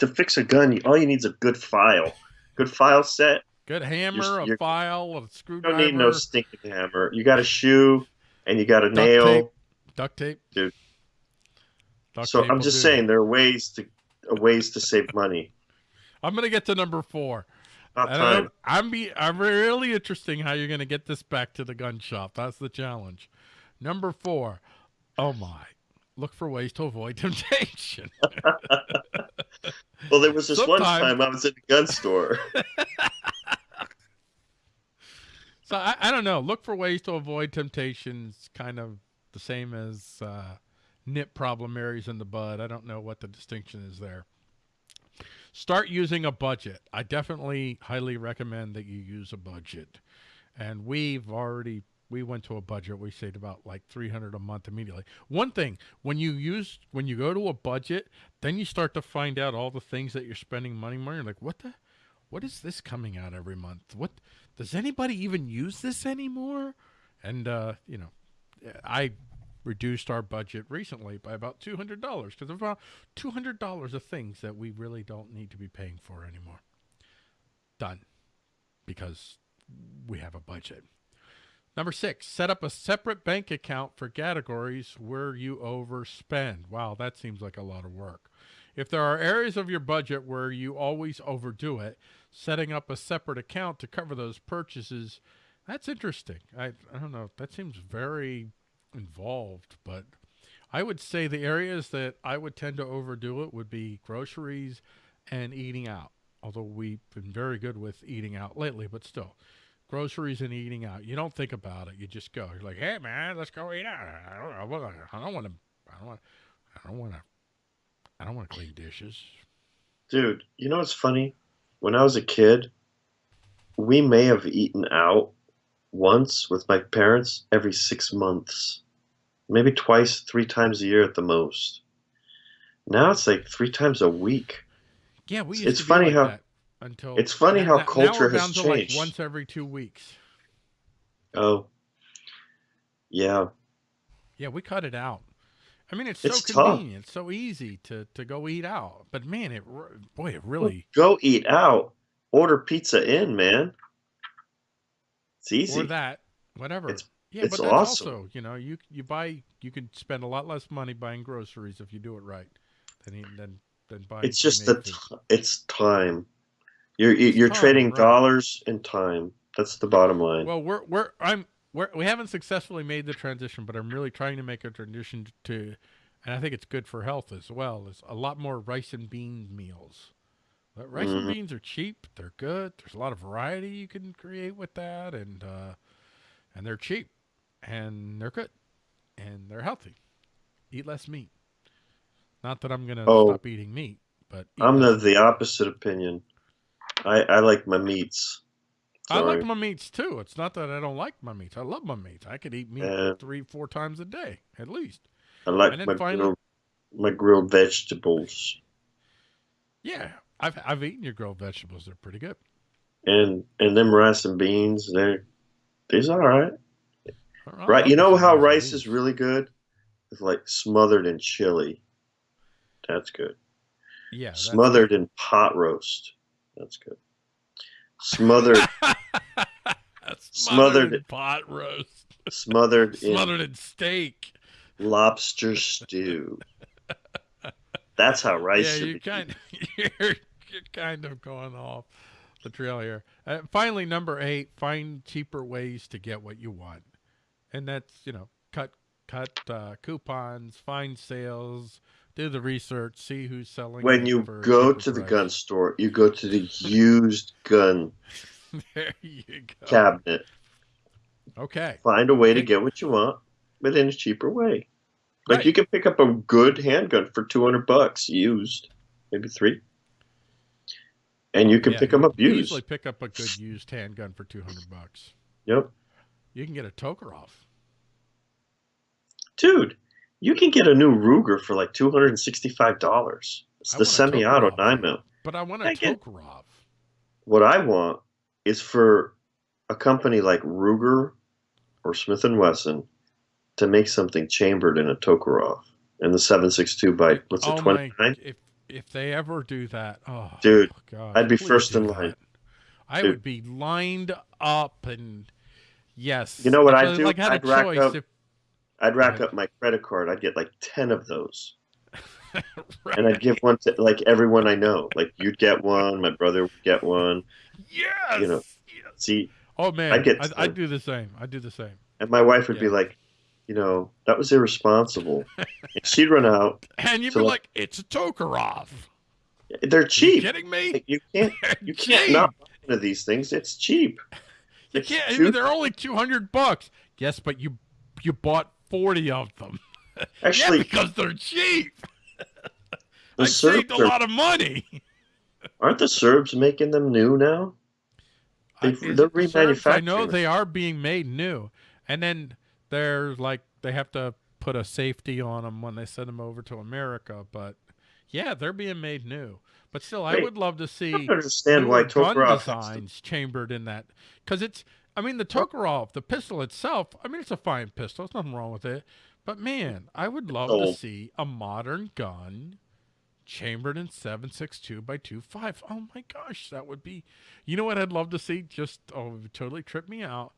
To fix a gun, all you need is a good file, good file set. Good hammer, a you're- file, a screwdriver. You don't need no stinking hammer. You got a shoe, and you got a Duct nail. tape. duct tape. Dude. Duct So tape I'm just saying there are ways to uh, ways to save money. I'm gonna get to number four. Not I don't know. time. I'm be I'm really interesting how you're gonna get this back to the gun shop. That's the challenge. Number four. Oh my. Look for ways to avoid temptation. Well, there was this one time I was in a gun store. So I, I don't know. Look for ways to avoid temptations. Kind of the same as uh, nip problem areas in the bud. I don't know what the distinction is there. Start using a budget. I definitely highly recommend that you use a budget. And we've already we went to a budget. We saved about like three hundred a month immediately. One thing when you use when you go to a budget, then you start to find out all the things that you're spending money on. You're like, what the, what is this coming out every month? What does anybody even use this anymore? And uh, you know, I reduced our budget recently by about two hundred dollars because about two hundred dollars of things that we really don't need to be paying for anymore. Done, because we have a budget. Number six, set up a separate bank account for categories where you overspend. Wow, that seems like a lot of work. If there are areas of your budget where you always overdo it, setting up a separate account to cover those purchases, that's interesting. I, I don't know. That seems very involved, but I would say the areas that I would tend to overdo it would be groceries and eating out. Although we've been very good with eating out lately, but still, groceries and eating out. You don't think about it. You just go. You're like, hey man, let's go eat out. I don't, I don't want to. I don't want to. I don't want to. I don't want to clean dishes. Dude, you know what's funny? When I was a kid, we may have eaten out once with my parents every six months. Maybe twice, three times a year at the most. Now it's like three times a week. Yeah, we. It's Used to be funny like how- that until it's funny how culture we're has down to like changed. once every two weeks. Oh. Yeah. Yeah, we cut it out. I mean, it's, It's so tough. convenient, it's so easy to to go eat out. But man, it boy, it really Go eat out. Order pizza in, man. It's easy. or that whatever. It's- yeah, it's but that's awesome. also you know you you buy you can spend a lot less money buying groceries if you do it right than than than buying. It's just the t- it's time. You're you're time, trading right. dollars and time. That's the bottom line. Well, we're we're I'm we're, we haven't successfully made the transition, but I'm really trying to make a transition to, and I think it's good for health as well. Is a lot more rice and bean meals. But rice and Mhm. beans are cheap. They're good. There's a lot of variety you can create with that, and uh, and they're cheap, and they're good, and they're healthy. Eat less meat. Not that I'm gonna Oh. stop eating meat, but eat I'm the less the opposite opinion. I I like my meats. I like my meats too. It's not that I don't like my meats. I love my meats. I could eat meat Yeah. three, four times a day at least. I like my finally- grilled, my grilled vegetables Yeah, I've I've eaten your grilled vegetables. They're pretty good. and and them rice and beans. They're these all right. I Right. You know how rice beans. is really good? It's like smothered in chili. That's good. yeah Smothered in pot roast. That's good. Smothered That's Smothered- smothered pot roast, smothered smothered in steak. lobster stew. That's how rice yeah, you kind you're, you're kind of going off the trail here. Uh, finally, number eight: find cheaper ways to get what you want, and that's you know cut cut uh, coupons, find sales, do the research, see who's selling. When you go to the price. gun store, you go to the used gun there you go. cabinet. Okay. Find a way to get what you want, but in a cheaper way. Like Right. you can pick up a good handgun for two hundred bucks used, maybe three, and you can Yeah, pick them up you used. Easily pick up a good used handgun for two hundred bucks. Yep, You can get a Tokarev. dude, you can get a new Ruger for like two hundred and sixty-five dollars. It's I the semi-auto nine mil. But I want a Tokarev. What I want is for a company like Ruger or Smith and Wesson to make something chambered in a Tokarev and the seven six two by what's it oh twenty my! If if they ever do that, oh Dude, God, I'd be first in that. line. I Dude. would be lined up and yes. You know what I'd I, do? Like I'd rack choice. up- if, I'd rack Right. up my credit card. I'd get like ten of those. right. and I'd give one to like everyone I know. Like you'd get one, my brother would get one. yes. you know, yes. See, Oh man, I'd get I. I'd do the same. I'd do the same. and my wife would be like, you know, that was irresponsible. and she'd run out. And you'd be like- like, "It's a Tokarev." They're cheap. kidding me? You can't, They're you can't cheap. not buy one of these things. It's cheap. You It's can't. I mean, they're only two hundred bucks. Yes, but you you bought forty of them. Actually, yeah, because they're cheap. the I saved Serbs a are, lot of money. aren't the Serbs making them new now? They- it the Serbs? I know they are being made new, and then they're like they have to put a safety on them when they send them over to America. But yeah, they're being made new. But still, I would love to see I understand why gun Tokarev has to- designs chambered in that because it's. I mean, the Tokarev, the pistol itself. I mean, it's a fine pistol. There's nothing wrong with it. But man, I would love to see a modern gun chambered in 7.62 by 2.5. Oh my gosh, that would be. You know what I'd love to see? Just oh, totally trip me out.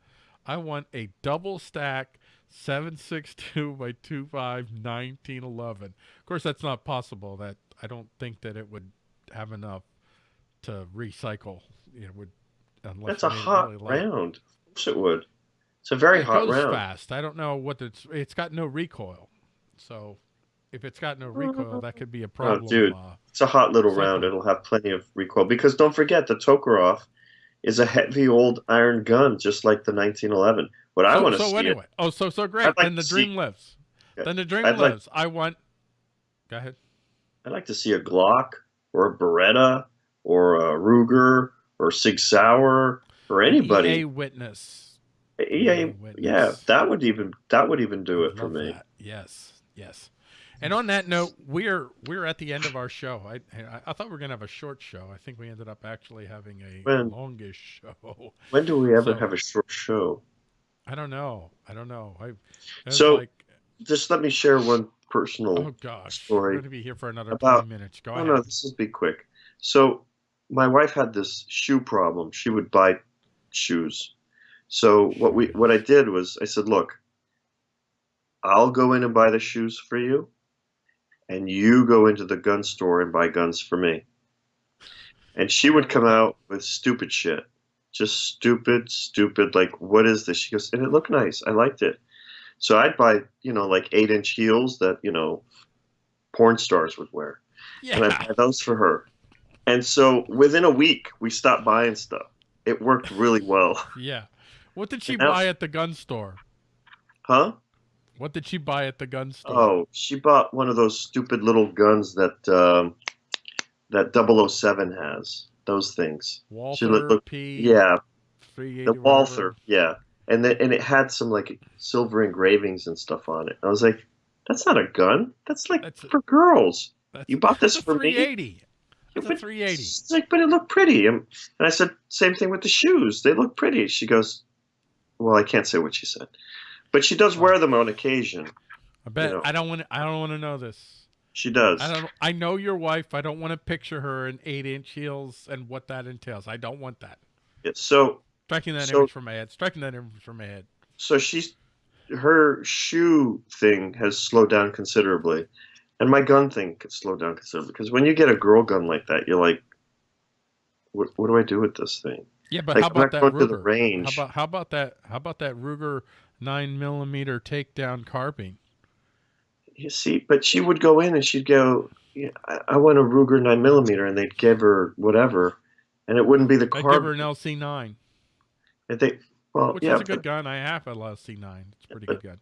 I want a double stack 7.62 by 2.5 1911. Of course, that's not possible. That I don't think that it would have enough to recycle. It would That's a it hot really round. Of course it would. It's a very it hot goes round. fast. I don't know what it's. It's got no recoil, so if it's got no recoil, that could be a problem. Oh, dude. Uh, It's a hot little round. It'll have plenty of recoil because don't forget the Tokarev is a heavy old iron gun, just like the 1911. What I so, want to so see anyway, oh, so so great. Like then the to dream see- lives. Yeah. Then the dream I'd like- lives. I want. Go ahead. I'd like to see a Glock or a Beretta or a Ruger or Sig Sauer or anybody. EA witness. EA, witness. yeah, that would even that would even do it for me. that. Yes, yes. And on that note, we're we're at the end of our show. I I, thought we were gonna have a short show. I think we ended up actually having a When? longish show. When do we ever So- have a short show? I don't know. I don't know. I So- like, Just let me share one personal. oh gosh, story we're going to be here for another about- 20 minutes. Go ahead. no, this will be quick. So, my wife had this shoe problem. She would buy shoes. So what we what I did was I said, look, I'll go in and buy the shoes for you, and you go into the gun store and buy guns for me. And she would come out with stupid shit, just stupid, stupid. Like, what is this? She goes, and it looked nice. I liked it. So I'd buy, you know, like eight inch heels that you know, porn stars would wear and I yeah. buy those for her. And so within a week, we stopped buying stuff. It worked really well. Yeah. What did she And buy at the gun store? Huh? What did she buy at the gun store? Oh, she bought one of those stupid little guns that um, that 007 has. Those things. Walther look- look- P. Yeah, the. Walther. Yeah, and the, and it had some like silver engravings and stuff on it. I was like, that's not a gun. That's like That's a- for girls. You bought this a for me? 380. That's a But 380. It's like, but it looked pretty. And I said, same thing with the shoes. They look pretty. She goes, well, I can't say what she said, but she does wear them on occasion. I bet know. I don't want. I don't want to know this. She does. I don't. I know your wife. I don't want to picture her in eight-inch heels and what that entails. I don't want that. Yeah, So, Striking that So- image from my head. Striking that image from my head. so she's her shoe thing has slowed down considerably, and my gun thing could slow down considerably. Because when you get a girl gun like that, you're like, what, what do I do with this thing? Yeah, but Like, how about that going to the Ruger? range. How about how about that? How about that Ruger nine millimeter takedown carbine? You see, but she would go in and she'd go, yeah, I, I want a Ruger nine millimeter, and they'd give her whatever, and it wouldn't be the I carb. give her an LC nine, And they, well, which yeah. is a but- good gun. I have a LC nine. It's a pretty good gun,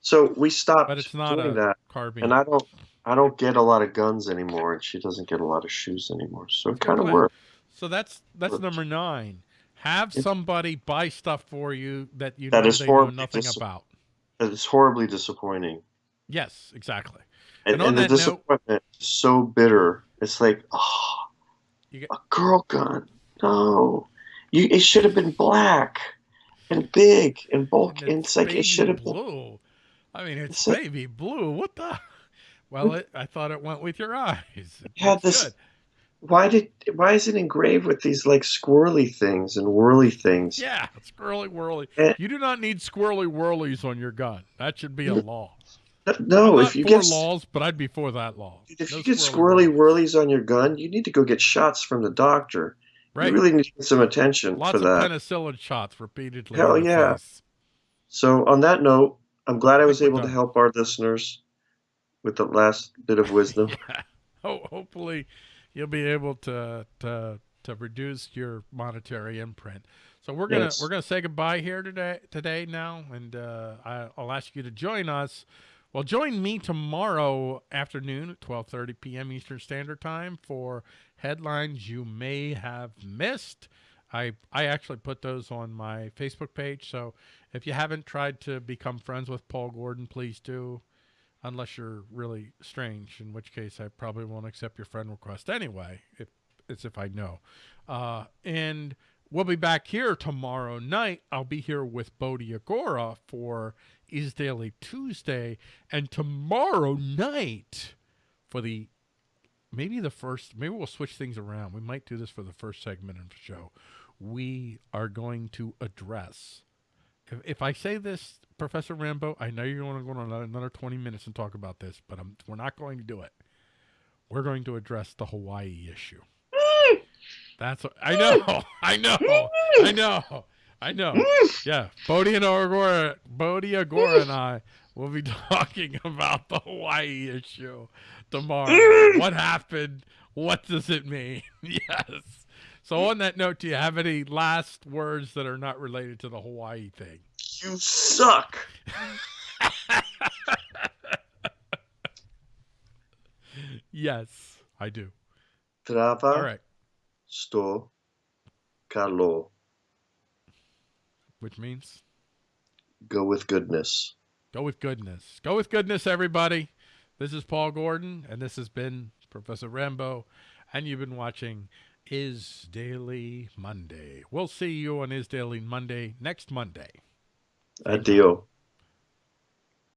so we stopped but it's not doing a that, carbine. and I don't, I don't get a lot of guns anymore, and she doesn't get a lot of shoes anymore. So it kind of works. So that's that's Works. number nine. Have It's- somebody buy stuff for you that you That know is they know nothing about. It's horribly disappointing, Yes, exactly. and, And and the that note- disappointment is so bitter. It's like, oh, You get- a girl gun. No, you. It should have been black and big and bulky. And And it's like it should have been. blue. I mean, it's It's like- baby blue. What the? Well, it, I thought it went with your eyes. Had this- good. Why did? Why is it engraved with these like squirrely things and whirly things? Yeah, squirrely whirly. Eh. You do not need squirrely whirlies on your gun. That should be a law. No, if you for get laws, but I'd be for that law. if No you get squirrely whirlies on your gun, you need to go get shots from the doctor. right? You really need to get some attention Lots for of that. penicillin shots repeatedly. Hell yeah. face. So on that note, I'm glad I was able to help our listeners with the last bit of wisdom. Yeah. Ho- hopefully, you'll be able to to to reduce your monetary imprint. So we're gonna Yes. we're gonna say goodbye here today today now, and uh, I, I'll ask you to join us. Well, join me tomorrow afternoon at 12:30 p.m. Eastern Standard Time for headlines you may have missed. I I actually put those on my Facebook page, so if you haven't tried to become friends with Paul Gordon, please do unless you're really strange, in which case I probably won't accept your friend request anyway. If it's if I know. Uh, and we'll be back here tomorrow night. I'll be here with Bodhi Agora for Is Daily Tuesday, and tomorrow night for the maybe the first. Maybe we'll switch things around. We might do this for the first segment of the show. We are going to address if, if I say this, Professor Rambo, I know you're going to go on another, another 20 minutes and talk about this, but I'm, we're not going to do it. We're going to address the Hawaii issue. That's what, I know, I know, I know, I know. Yeah, Bodhi and Agora, Bodhi Agora and I will be talking about the Hawaii issue tomorrow. what happened? What does it mean? yes. So on that note, do you have any last words that are not related to the Hawaii thing? you suck. Yes, I do. Trava All right. sto calo. Which means Go with goodness. go with goodness. Go with goodness, everybody. This is Paul Gordon, and this has been Professor Rambo, and you've been watching Is Daily Monday. We'll see you on Is Daily Monday next Monday. Addio.